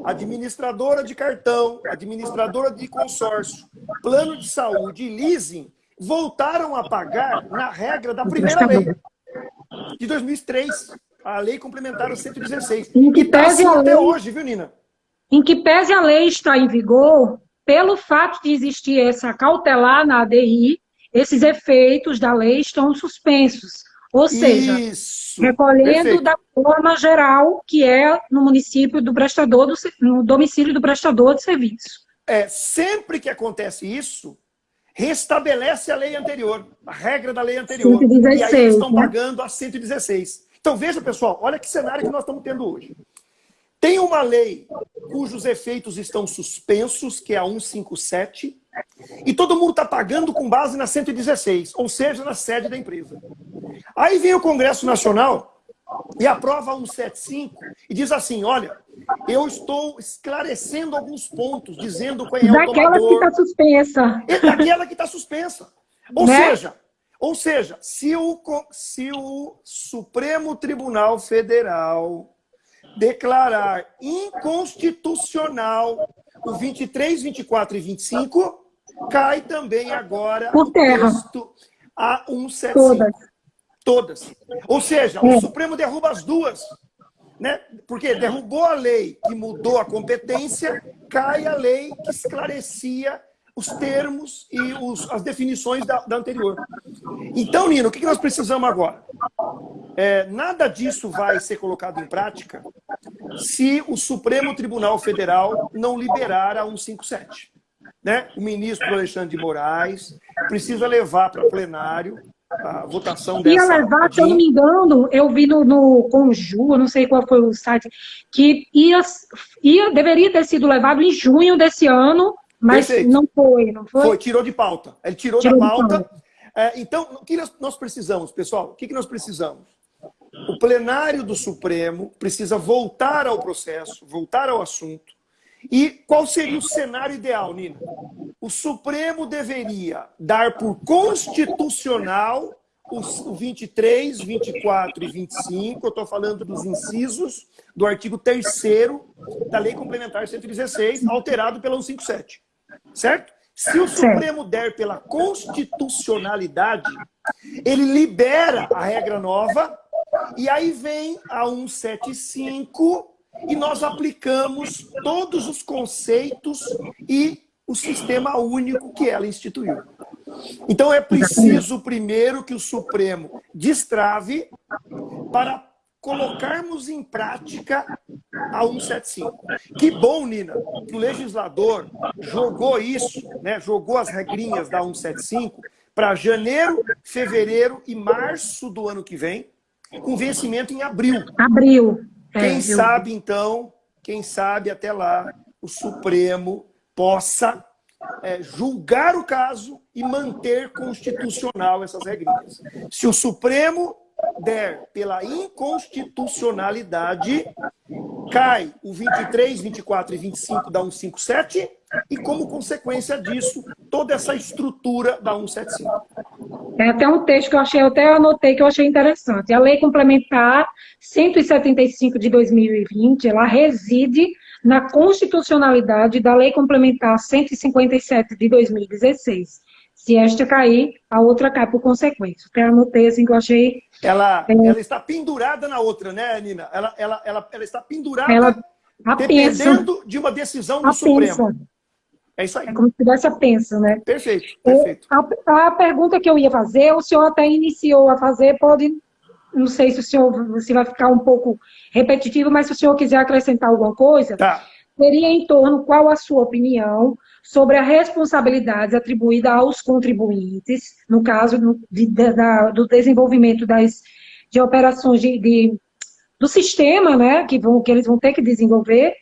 administradora de cartão, administradora de consórcio, plano de saúde e leasing voltaram a pagar na regra da primeira lei, de 2003, a lei complementar 116.
Em que pese
assim
a
até
lei-
hoje, viu, Nina?
Em que pese a lei estar em vigor, pelo fato de existir essa cautelar na ADI, esses efeitos da lei estão suspensos. Ou seja,
Isso.
recolhendo
Perfeito.
da forma geral que é no município do prestador, do, no domicílio do prestador de serviço.
É, sempre que acontece isso, restabelece a lei anterior, a regra da lei anterior.
116,
e aí eles estão
né?
pagando a 116. Então veja, pessoal, olha que cenário que nós estamos tendo hoje. Tem uma lei cujos efeitos estão suspensos, que é a 157, e todo mundo está pagando com base na 116, ou seja, na sede da empresa. Aí vem o Congresso Nacional e aprova a 175 e diz assim, olha, eu estou esclarecendo alguns pontos, dizendo quem é o
Daquela que
tomador,
está suspensa.
é daquela que está suspensa. Ou
Né?
seja, ou seja, se o, se o Supremo Tribunal Federal declarar inconstitucional o 23, 24 e 25, cai também agora
Por
o
terra.
texto a 175.
Todas.
Todas. Ou seja,
É.
o Supremo derruba as duas. Né? Porque derrubou a lei que mudou a competência, cai a lei que esclarecia os termos e os- as definições da, da anterior. Então, Nino, o que nós precisamos agora? É, nada disso vai ser colocado em prática se o Supremo Tribunal Federal não liberar a 157. Né? O ministro Alexandre de Moraes precisa levar para plenário a votação
Ia
dessa
levar, se eu não me engano, eu vi no, no Conju, não sei qual foi o site, que ia, ia, deveria ter sido levado em junho desse ano, mas
Perfeito.
não foi, não foi?
Foi, tirou de pauta. Ele tirou,
Tirou
da
de
pauta.
pauta.
É, então, o que nós- precisamos, pessoal? O que nós precisamos? O plenário do Supremo precisa voltar ao processo, voltar ao assunto. E qual seria o cenário ideal, Nina? O Supremo deveria dar por constitucional os o 23, 24 e 25, eu estou falando dos incisos do artigo 3 da Lei Complementar 116, alterado pela 157. Certo? Se o. Supremo der pela constitucionalidade, ele libera a regra nova e aí vem a 175 e nós aplicamos todos os conceitos e o sistema único que ela instituiu. Então é preciso primeiro que o Supremo destrave para colocarmos em prática a 175. Que bom, Nina, que o legislador jogou isso, né, jogou as regrinhas da 175 para janeiro, fevereiro e março do ano que vem, com vencimento em abril.
Abril. É,
Quem sabe, então, quem sabe até lá o Supremo possa é, julgar o caso e manter constitucional essas regrinhas. Se o Supremo der pela inconstitucionalidade, cai o 23, 24 e 25 da 157 e, como consequência disso, toda essa estrutura da 175.
É até um texto que eu achei, eu até anotei que eu achei interessante. A Lei Complementar 175 de 2020, ela reside na constitucionalidade da Lei Complementar 157 de 2016. Se esta cair, a outra cai por consequência. Até anotei assim que eu achei.
Ela,
É.
ela está pendurada na outra, né, Nina? Ela, ela, ela, ela está pendurada
Ela
dependendo de uma decisão do
A
Supremo.
pensa.
É isso aí.
É como se tivesse a pensa, né?
Perfeito, perfeito.
A, a pergunta que eu ia fazer, o senhor até iniciou a fazer, pode. Não sei se o senhor se vai ficar um pouco repetitivo, mas se o senhor quiser acrescentar alguma coisa,
Tá.
seria em torno qual a sua opinião sobre a responsabilidade atribuída aos contribuintes, no caso do, de- da- do desenvolvimento das, de operações de, de- do sistema, né, que, vão, que eles vão ter que desenvolver,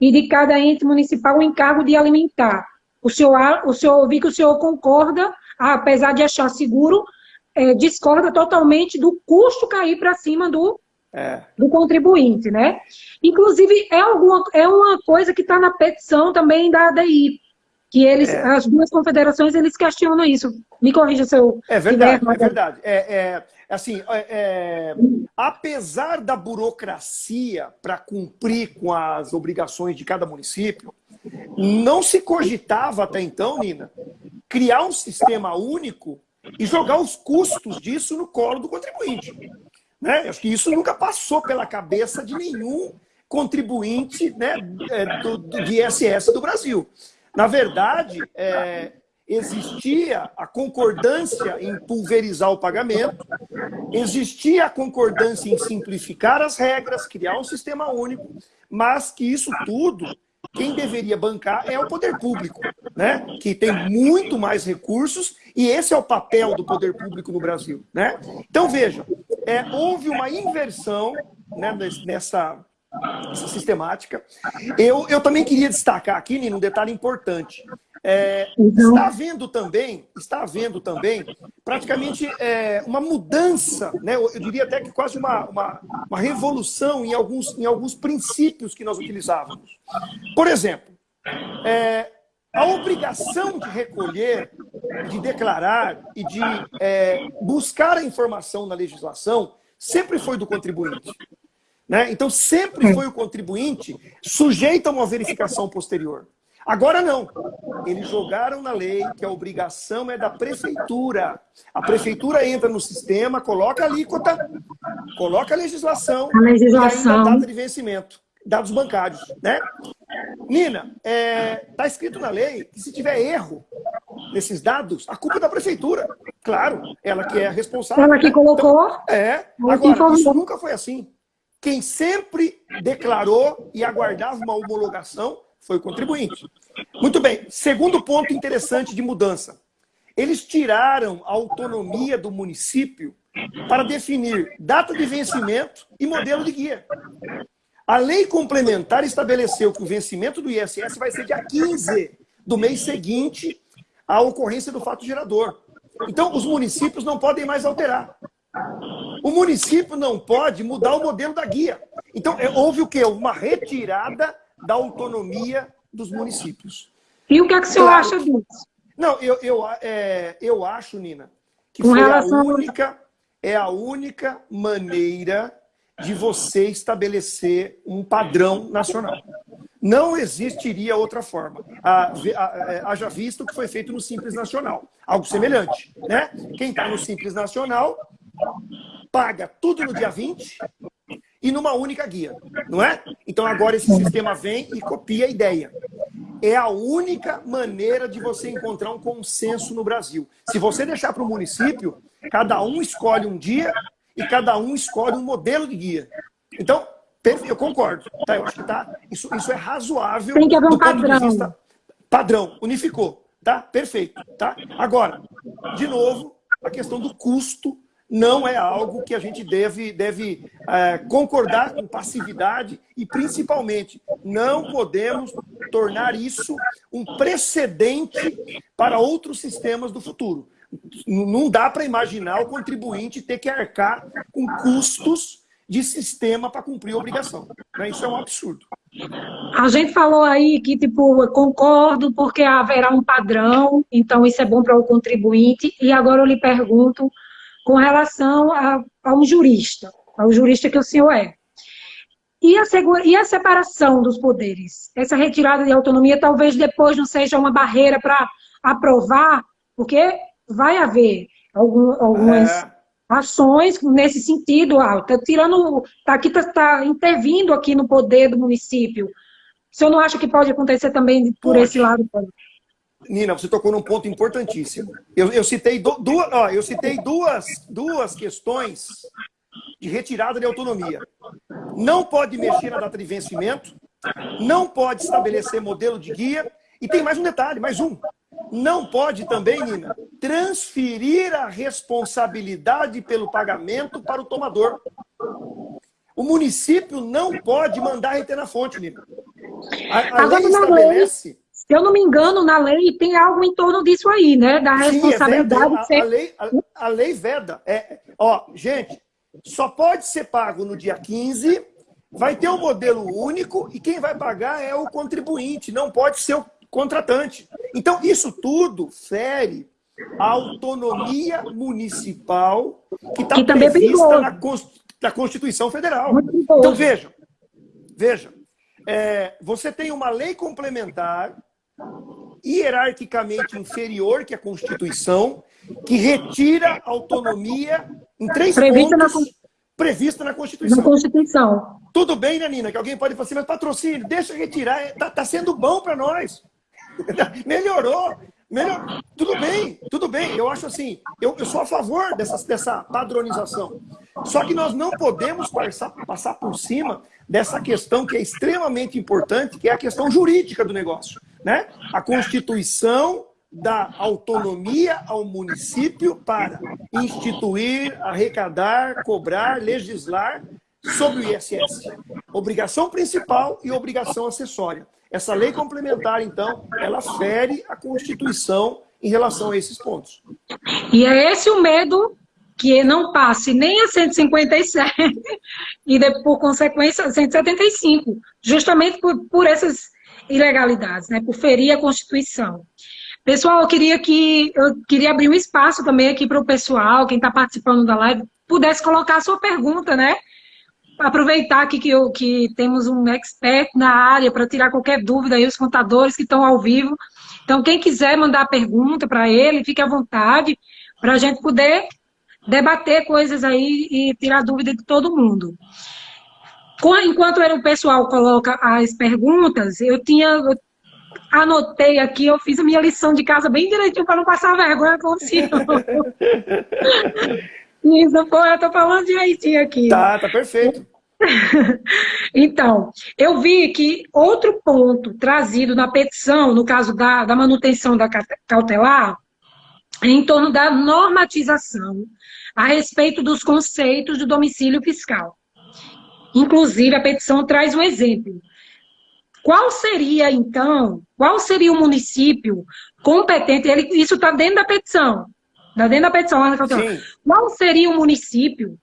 e de cada ente municipal o encargo de alimentar. O senhor, o senhor vi que o senhor concorda, apesar de achar seguro, eh, discorda totalmente do custo cair para cima do,
É.
do contribuinte, né? Inclusive, é, alguma, é uma coisa que está na petição também da ADI, que eles,
É.
as duas confederações, eles questionam isso. Me corrija se eu
É verdade,
tiver-
é verdade. É, é, assim, é, é, apesar da burocracia para cumprir com as obrigações de cada município, não se cogitava até então, Nina, criar um sistema único e jogar os custos disso no colo do contribuinte. Né? Acho que isso nunca passou pela cabeça de nenhum contribuinte né, é, do, do, de ISS do Brasil. Na verdade, é, existia a concordância em pulverizar o pagamento, existia a concordância em simplificar as regras, criar um sistema único, mas que isso tudo, quem deveria bancar é o poder público, né? que tem muito mais recursos, e esse é o papel do poder público no Brasil. Né? Então, veja, é, houve uma inversão né, nessa, essa sistemática. Eu, eu também queria destacar aqui, Nino, um detalhe importante. É, então... Está havendo também, está havendo também praticamente é, uma mudança, né? eu diria até que quase uma, uma, uma, revolução em alguns, em alguns princípios que nós utilizávamos. Por exemplo, é, a obrigação de recolher, de declarar e de é, buscar a informação na legislação sempre foi do contribuinte. Né? Então, sempre foi o contribuinte sujeito a uma verificação posterior. Agora não. Eles jogaram na lei que a obrigação é da prefeitura. A prefeitura entra no sistema, coloca a alíquota, coloca a legislação,
a legislação.
e a data de vencimento, dados bancários. Né? Nina, está é, tá escrito na lei que se tiver erro nesses dados, a culpa é da prefeitura. Claro, ela que é a responsável.
Ela que
né?
colocou.
Então, é. Agora, isso nunca foi assim. Quem sempre declarou e aguardava uma homologação foi o contribuinte. Muito bem. Segundo ponto interessante de mudança. Eles tiraram a autonomia do município para definir data de vencimento e modelo de guia. A lei complementar estabeleceu que o vencimento do ISS vai ser dia 15 do mês seguinte à ocorrência do fato gerador. Então, os municípios não podem mais alterar. O município não pode mudar o modelo da guia. Então, é, houve o quê? Uma retirada da autonomia dos municípios.
E o que, é que o senhor acha disso?
Não, eu, eu, é, eu acho, Nina, que Com foi relação... a única, é a única maneira de você estabelecer um padrão nacional. Não existiria outra forma. Haja visto o que foi feito no Simples Nacional. Algo semelhante. Né? Quem está no Simples Nacional paga tudo no dia 20 e numa única guia, não é? Então agora esse sistema vem e copia a ideia. É a única maneira de você encontrar um consenso no Brasil. Se você deixar para o município, cada um escolhe um dia e cada um escolhe um modelo de guia. Então, eu concordo. Tá? Eu acho que tá, isso, isso é razoável.
Tem que haver um padrão.
Vista, padrão, unificou. Tá? Perfeito. Tá? Agora, de novo, a questão do custo não é algo que a gente deve, deve é, concordar com passividade e, principalmente, não podemos tornar isso um precedente para outros sistemas do futuro. Não dá para imaginar o contribuinte ter que arcar com custos de sistema para cumprir a obrigação. Né? Isso é um absurdo.
A gente falou aí que, tipo, concordo porque haverá um padrão, então isso é bom para o contribuinte. E agora eu lhe pergunto, com relação a, a um jurista, ao jurista que o senhor é. E a, e a separação dos poderes? Essa retirada de autonomia talvez depois não seja uma barreira para aprovar, porque vai haver algum, algumas é. ações nesse sentido. Ah, tá tirando, tá aqui está tá intervindo aqui no poder do município. O senhor não acha que pode acontecer também por pode. esse lado?
Nina, você tocou num ponto importantíssimo. Eu, eu citei, do, duas, ó, eu citei duas, duas questões de retirada de autonomia. Não pode mexer na data de vencimento, não pode estabelecer modelo de guia, e tem mais um detalhe, mais um. Não pode também, Nina, transferir a responsabilidade pelo pagamento para o tomador. O município não pode mandar reter na fonte, Nina. A, a lei estabelece
se eu não me engano, na lei tem algo em torno disso aí, né? Da responsabilidade.
Sim, é a, a, lei, a, a, lei veda. É, ó, gente, só pode ser pago no dia 15, vai ter um modelo único e quem vai pagar é o contribuinte, não pode ser o contratante. Então, isso tudo fere a autonomia municipal que está é prevista é na, na Constituição Federal. Então, veja, veja, é, você tem uma lei complementar hierarquicamente inferior que a Constituição, que retira autonomia em três prevista pontos na... prevista na Constituição.
Na Constituição.
Tudo bem, né, Nina? Que alguém pode falar assim, mas patrocínio, deixa retirar, está tá sendo bom para nós. Melhorou. Melhor, tudo bem, tudo bem. Eu acho assim, eu, eu sou a favor dessa, dessa padronização. Só que nós não podemos passar, passar por cima dessa questão que é extremamente importante, que é a questão jurídica do negócio. Né? A Constituição dá autonomia ao município para instituir, arrecadar, cobrar, legislar sobre o ISS. Obrigação principal e obrigação acessória. Essa lei complementar, então, ela fere a Constituição em relação a esses pontos.
E é esse o medo que não passe nem a 157 e, por consequência, a 175, justamente por, por essas ilegalidades, né, por ferir a Constituição. Pessoal, eu queria que eu queria abrir um espaço também aqui para o pessoal, quem está participando da live, pudesse colocar a sua pergunta, né? aproveitar aqui que, eu, que temos um expert na área para tirar qualquer dúvida aí, os contadores que estão ao vivo. Então, quem quiser mandar pergunta para ele, fique à vontade, para a gente poder debater coisas aí e tirar dúvida de todo mundo. Enquanto o pessoal coloca as perguntas, eu tinha eu anotei aqui, eu fiz a minha lição de casa bem direitinho para não passar vergonha com o senhor. Isso, pô, eu tô falando direitinho aqui.
Tá, tá perfeito.
então, eu vi que outro ponto trazido na petição, no caso da, da manutenção da cautelar, é em torno da normatização a respeito dos conceitos do domicílio fiscal. Inclusive, a petição traz um exemplo. Qual seria, então, qual seria o município competente? Ele, isso está dentro da petição. Está dentro da petição. Qual seria o município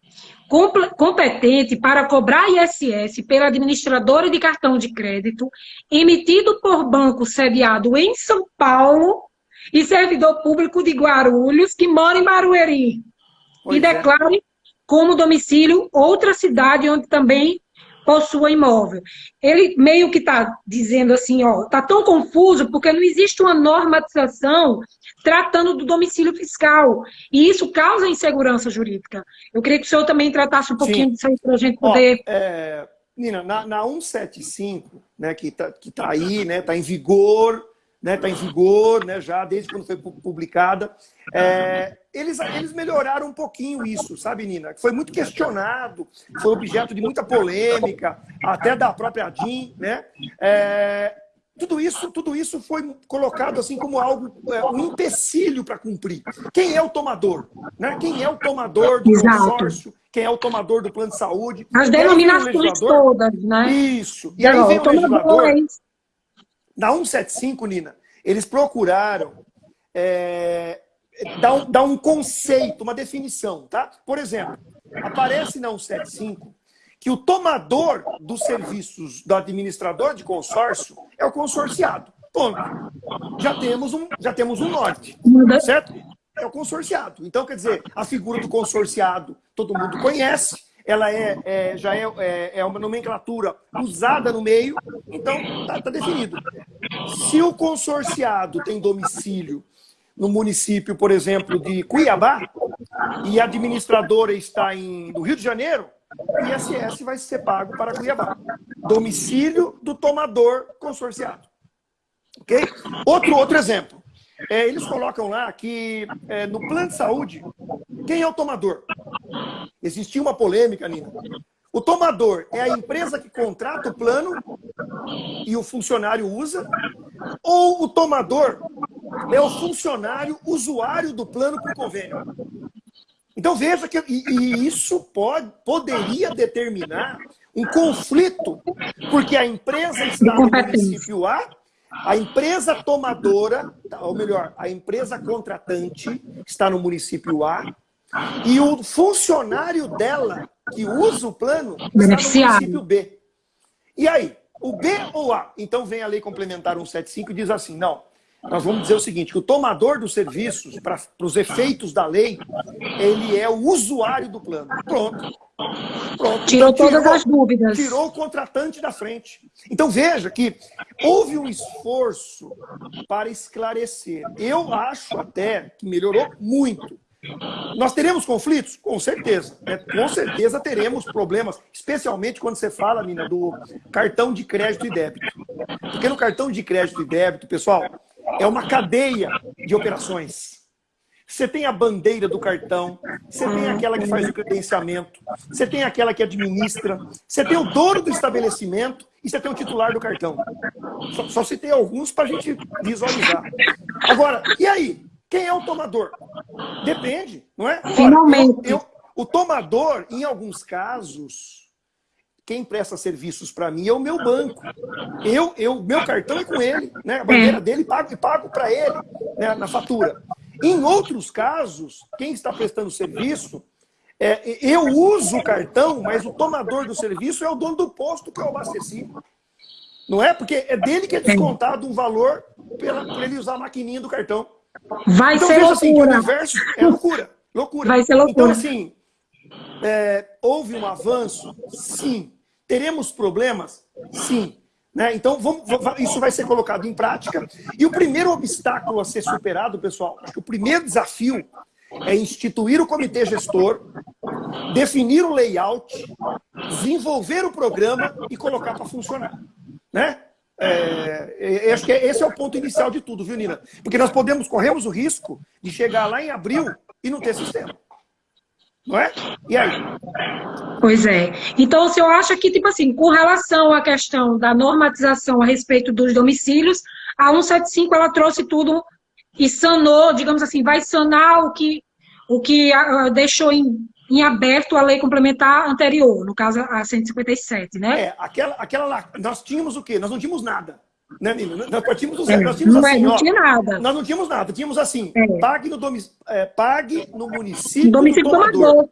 competente para cobrar ISS pela administradora de cartão de crédito emitido por banco sediado em São Paulo e servidor público de Guarulhos que mora em Barueri pois e é. Como domicílio outra cidade onde também possua imóvel. Ele meio que está dizendo assim, ó, está tão confuso porque não existe uma normatização tratando do domicílio fiscal. E isso causa insegurança jurídica. Eu queria que o senhor também tratasse um pouquinho Sim. disso aí para a gente poder...
Ó, é, Nina, na, na 175, né, que está que tá aí, né, está em vigor, né, está em vigor né, já desde quando foi publicada. É, eles, eles melhoraram um pouquinho isso, sabe, Nina? Foi muito questionado, foi objeto de muita polêmica, até da própria DIN, né? É, tudo isso, tudo isso foi colocado assim como algo, é, um empecilho para cumprir. Quem é o tomador? Né? Quem é o tomador do Exato. consórcio? Quem é o tomador do plano de saúde?
As denominações todas, né?
Isso. E aí vem o legislador... Na 175, Nina, eles procuraram é, dar, um, dar um conceito, uma definição, tá? Por exemplo, aparece na 175 que o tomador dos serviços do administrador de consórcio é o consorciado. Ponto. Já temos um, já temos um norte, certo? É o consorciado. Então, quer dizer, a figura do consorciado todo mundo conhece, ela é, é já é, é, é, uma nomenclatura usada no meio, então está tá definido. Se o consorciado tem domicílio no município, por exemplo, de Cuiabá, e a administradora está em, no Rio de Janeiro, o ISS vai ser pago para Cuiabá. Domicílio do tomador consorciado. Ok? Outro, outro exemplo. É, eles colocam lá que é, no plano de saúde, quem é o tomador? Existia uma polêmica, Nina. O tomador é a empresa que contrata o plano e o funcionário usa? Ou o tomador é o funcionário usuário do plano por convênio? Então veja que e, e isso pode, poderia determinar um conflito, porque a empresa está no município A, a empresa tomadora, ou melhor, a empresa contratante está no município A, e o funcionário dela, que usa o plano, está no município B. E aí, o B ou A? Então vem a lei complementar 175 e diz assim, não, nós vamos dizer o seguinte, que o tomador dos serviços, para os efeitos da lei, ele é o usuário do plano. Pronto.
Pronto. Tirou então, todas tirou, as dúvidas.
Tirou o contratante da frente. Então veja que houve um esforço para esclarecer. Eu acho até que melhorou muito. Nós teremos conflitos? Com certeza. Né? Com certeza teremos problemas, especialmente quando você fala, Nina, do cartão de crédito e débito. Porque no cartão de crédito e débito, pessoal, é uma cadeia de operações. Você tem a bandeira do cartão, você tem aquela que faz o credenciamento, você tem aquela que administra, você tem o dono do estabelecimento e você tem o titular do cartão. Só, só citei alguns para a gente visualizar. Agora, e aí? Quem é o tomador? Depende, não é?
Finalmente.
Eu, eu, o tomador, em alguns casos, quem presta serviços para mim é o meu banco. Eu, eu, meu cartão é com ele, né? A bandeira dele pago e pago para ele né? na fatura. Em outros casos, quem está prestando serviço, é, eu uso o cartão, mas o tomador do serviço é o dono do posto que eu abasteci. Não é? Porque é dele que é descontado um valor por ele usar a maquininha do cartão.
Vai então, ser loucura. Assim, o
universo é loucura. loucura.
Vai ser loucura.
Então, assim, é, houve um avanço? Sim. Teremos problemas? Sim. Né? Então, vamos, isso vai ser colocado em prática. E o primeiro obstáculo a ser superado, pessoal, acho que o primeiro desafio é instituir o comitê gestor, definir o layout, desenvolver o programa e colocar para funcionar. Né? É, acho que esse é o ponto inicial de tudo, viu, Nina? Porque nós podemos, corremos o risco de chegar lá em abril e não ter sistema. Não é? E aí?
Pois é. Então, o senhor acha que, tipo assim, com relação à questão da normatização a respeito dos domicílios, a 175 ela trouxe tudo e sanou, digamos assim, vai sanar o que, o que uh, deixou em, em aberto a lei complementar anterior, no caso a 157, né?
É, aquela, aquela lá, nós tínhamos o quê? Nós não tínhamos nada. Né, Nina? Nós partimos do zero. Nós tínhamos
não, é,
assim,
não
ó,
tinha nada.
Nós não tínhamos nada. Tínhamos assim, é. pague, no domic... é, pague no município,
domicílio do tomador.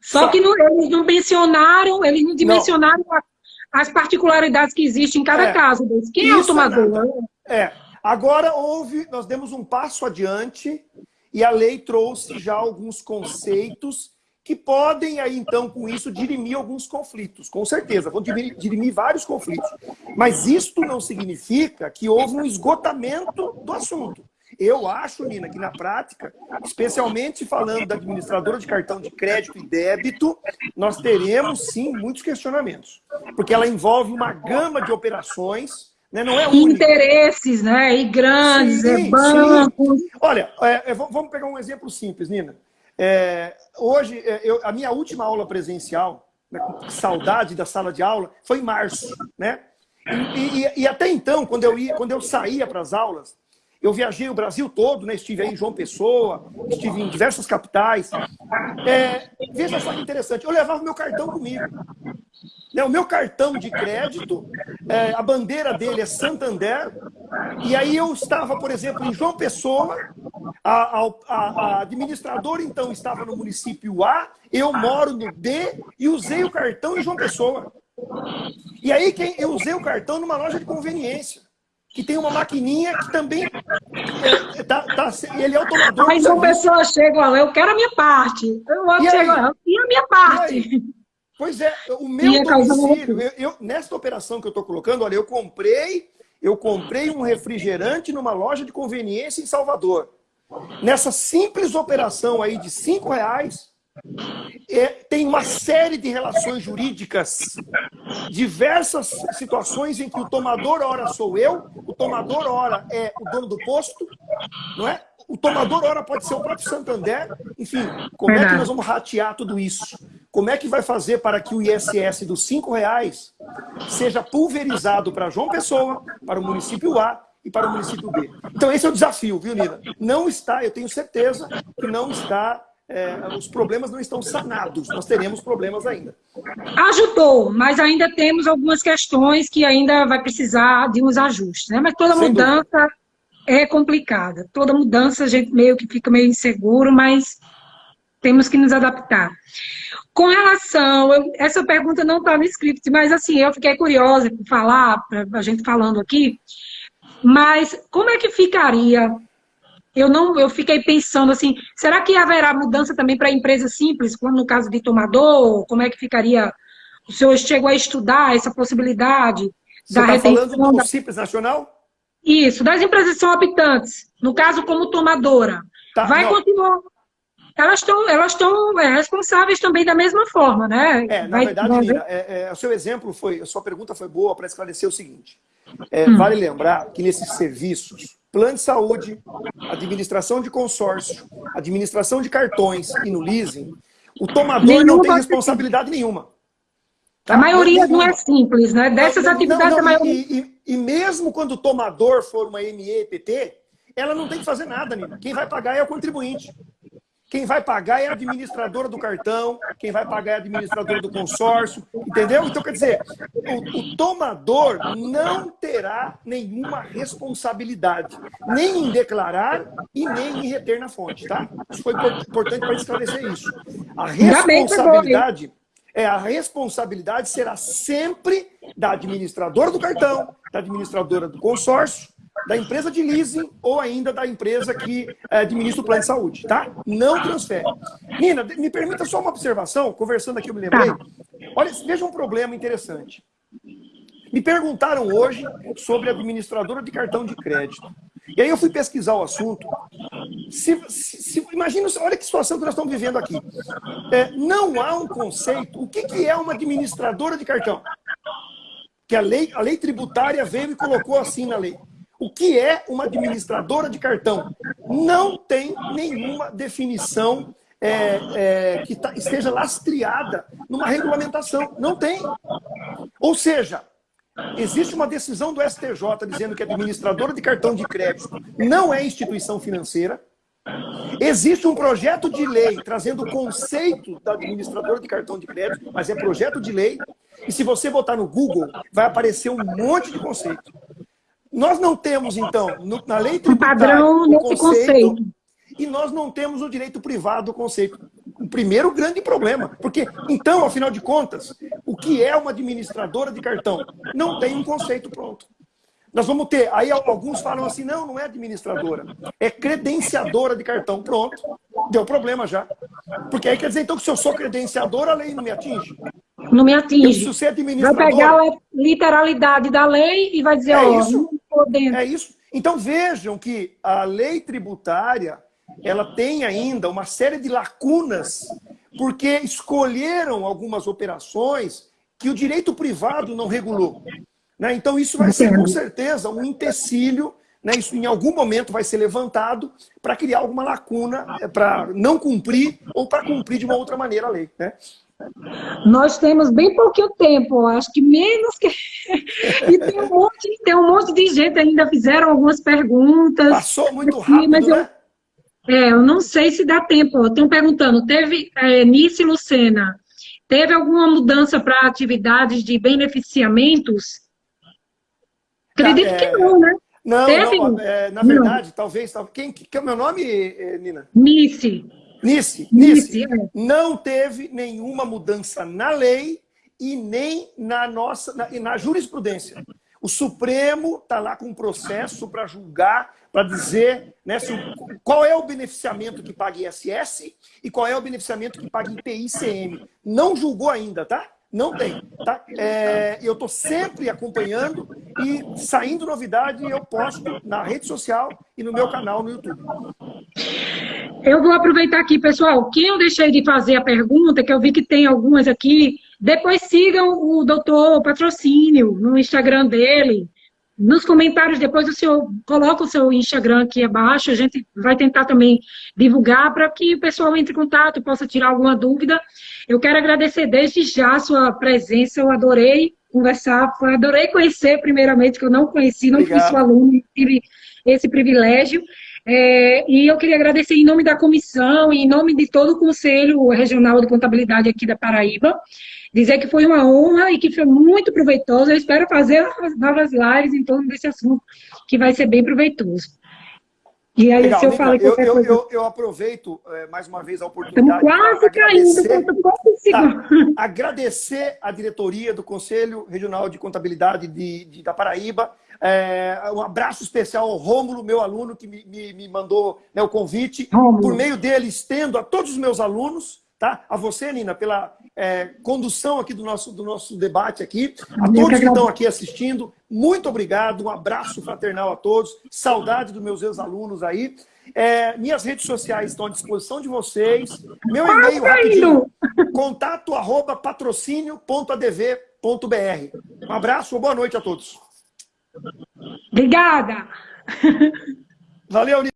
Só, Só, que não, eles não mencionaram, eles não dimensionaram não. as particularidades que existem em cada é. caso. Quem é o tomador?
É. Agora houve, nós demos um passo adiante e a lei trouxe já alguns conceitos que podem aí então com isso dirimir alguns conflitos, com certeza, vão dirimir, dirimir, vários conflitos. Mas isto não significa que houve um esgotamento do assunto. Eu acho, Nina, que na prática, especialmente falando da administradora de cartão de crédito e débito, nós teremos sim muitos questionamentos, porque ela envolve uma gama de operações né? Não é
única. Interesses, né? E grandes, sim, é bancos.
Olha, é, é, vamos pegar um exemplo simples, Nina. É, hoje, é, eu, a minha última aula presencial, né, com saudade da sala de aula, foi em março, né? E, e, e até então, quando eu, ia, quando eu saía para as aulas, eu viajei o Brasil todo, né? estive aí em João Pessoa, estive em diversas capitais. É, veja só que interessante, eu levava meu cartão comigo. Né, o meu cartão de crédito, é, a bandeira dele é Santander, e aí eu estava, por exemplo, em João Pessoa, a, a, a, administradora, então, estava no município A, eu moro no B e usei o cartão em João Pessoa. E aí quem, eu usei o cartão numa loja de conveniência, que tem uma maquininha que também é, tá, tá, ele é o tomador.
Mas uma pessoa chega eu quero a minha parte. Eu e chego lá, e a minha parte.
Pois é, o meu domicílio, eu, eu, nesta operação que eu estou colocando, olha, eu comprei, eu comprei um refrigerante numa loja de conveniência em Salvador. Nessa simples operação aí de cinco reais, é, tem uma série de relações jurídicas, diversas situações em que o tomador hora sou eu, o tomador hora é o dono do posto, não é? O tomador hora pode ser o próprio Santander. Enfim, como é que nós vamos ratear tudo isso? Como é que vai fazer para que o ISS dos cinco reais seja pulverizado para João Pessoa, para o município A e para o município B? Então esse é o desafio, viu, Nina? Não está, eu tenho certeza que não está é, os problemas não estão sanados, nós teremos problemas ainda.
Ajudou, mas ainda temos algumas questões que ainda vai precisar de uns ajustes, né? Mas toda Sem mudança dúvida. é complicada. Toda mudança a gente meio que fica meio inseguro, mas temos que nos adaptar. Com relação, eu, essa pergunta não está no script, mas assim, eu fiquei curiosa por falar, a gente falando aqui, Mas como é que ficaria? Eu não, eu fiquei pensando assim, será que haverá mudança também para empresa simples, como no caso de tomador? Como é que ficaria? O senhor chegou a estudar essa possibilidade
Você da tá falando do da... Simples Nacional?
Isso, das empresas que são habitantes, no caso como tomadora. Tá, vai não. continuar. Elas estão elas é, responsáveis também da mesma forma, né?
É, na vai, verdade. Nina, é, é, o seu exemplo foi, a sua pergunta foi boa para esclarecer o seguinte. É, hum. Vale lembrar que nesses serviços, plano de saúde, administração de consórcio, administração de cartões e no leasing, o tomador nenhuma não tem responsabilidade nenhuma.
Tá? A maioria não, não é simples, né? Dessas não, atividades, não, a maioria...
E, e, e, mesmo quando o tomador for uma MEPT, ela não tem que fazer nada, Nina. Quem vai pagar é o contribuinte. Quem vai pagar é a administradora do cartão, quem vai pagar é a administradora do consórcio, entendeu? Então, quer dizer, o, o tomador não terá nenhuma responsabilidade, nem em declarar e nem em reter na fonte, tá? Isso foi importante para esclarecer isso. A responsabilidade é a responsabilidade será sempre da administradora do cartão, da administradora do consórcio da empresa de leasing ou ainda da empresa que é, administra o plano de saúde, tá? Não transfere. Nina, me permita só uma observação, conversando aqui eu me lembrei. Olha, veja um problema interessante. Me perguntaram hoje sobre a administradora de cartão de crédito. E aí eu fui pesquisar o assunto. Se, se, se, imagina, olha que situação que nós estamos vivendo aqui. É, não há um conceito. O que, que é uma administradora de cartão? Que a lei, a lei tributária veio e colocou assim na lei. O que é uma administradora de cartão? Não tem nenhuma definição é, é, que tá, esteja lastreada numa regulamentação. Não tem. Ou seja, existe uma decisão do STJ dizendo que a administradora de cartão de crédito não é instituição financeira. Existe um projeto de lei trazendo o conceito da administradora de cartão de crédito, mas é projeto de lei. E se você botar no Google, vai aparecer um monte de conceito. Nós não temos, então, no, na lei tributária,
padrão nesse conceito, conceito,
e nós não temos o direito privado do conceito. O primeiro grande problema. Porque, então, afinal de contas, o que é uma administradora de cartão? Não tem um conceito pronto. Nós vamos ter, aí alguns falam assim, não, não é administradora, é credenciadora de cartão. Pronto, deu problema já. Porque aí quer dizer, então, que se eu sou credenciadora, a lei não me atinge?
Não me atinge. Eu, se vai pegar a literalidade da lei e vai dizer, é ó, isso.
É isso. Então vejam que a lei tributária ela tem ainda uma série de lacunas porque escolheram algumas operações que o direito privado não regulou. Né? Então isso vai ser com certeza um empecilho, né? isso em algum momento vai ser levantado para criar alguma lacuna, é, para não cumprir ou para cumprir de uma outra maneira a lei. Né?
Nós temos bem pouquinho tempo, acho que menos que... e tem um, monte, tem um monte de gente ainda fizeram algumas perguntas.
Passou muito rápido, mas
eu, né? É, eu não sei se dá tempo. Estão perguntando, teve, é, Nice Lucena, teve alguma mudança para atividades de beneficiamentos? Acredito é, que não, né?
Não, não é, na verdade, não. talvez... Quem, que é o meu nome, eh, Nina?
Nice.
Nice, Nice, é. não teve nenhuma mudança na lei e nem na nossa na, na jurisprudência. O Supremo está lá com um processo para julgar, para dizer né, se, qual é o beneficiamento que paga ISS e qual é o beneficiamento que paga IPI-CM. Não julgou ainda, tá? Não tem. Tá? É, eu estou sempre acompanhando e saindo novidade eu posto na rede social e no meu canal no YouTube.
Eu vou aproveitar aqui, pessoal. Quem eu deixei de fazer a pergunta, que eu vi que tem algumas aqui, depois sigam o doutor Patrocínio no Instagram dele. Nos comentários, depois o senhor coloca o seu Instagram aqui abaixo, a gente vai tentar também divulgar para que o pessoal entre em contato, possa tirar alguma dúvida. Eu quero agradecer desde já a sua presença, eu adorei conversar, adorei conhecer primeiramente, que eu não conheci, não Obrigado. fui sua aluna, tive esse privilégio. É, e eu queria agradecer em nome da comissão em nome de todo o Conselho Regional de Contabilidade aqui da Paraíba, dizer que foi uma honra e que foi muito proveitoso. Eu espero fazer novas lives em torno desse assunto, que vai ser bem proveitoso. E aí, Legal, se eu
qualquer eu, coisa... Eu, eu aproveito é, mais uma vez a oportunidade.
Estamos quase caindo, quase
tá, Agradecer a diretoria do Conselho Regional de Contabilidade de, de da Paraíba. É, um abraço especial ao Rômulo, meu aluno, que me, me, me mandou né, o convite. Rômulo. Por meio dele, estendo a todos os meus alunos, tá? A você, Nina, pela é, condução aqui do nosso, do nosso debate aqui. A todos que estão aqui assistindo, muito obrigado. Um abraço fraternal a todos. Saudade dos meus ex-alunos aí. É, minhas redes sociais estão à disposição de vocês. Meu e-mail rapidinho, contato arroba patrocínio.adv.br. Um abraço, boa noite a todos.
Obrigada.
Valeu,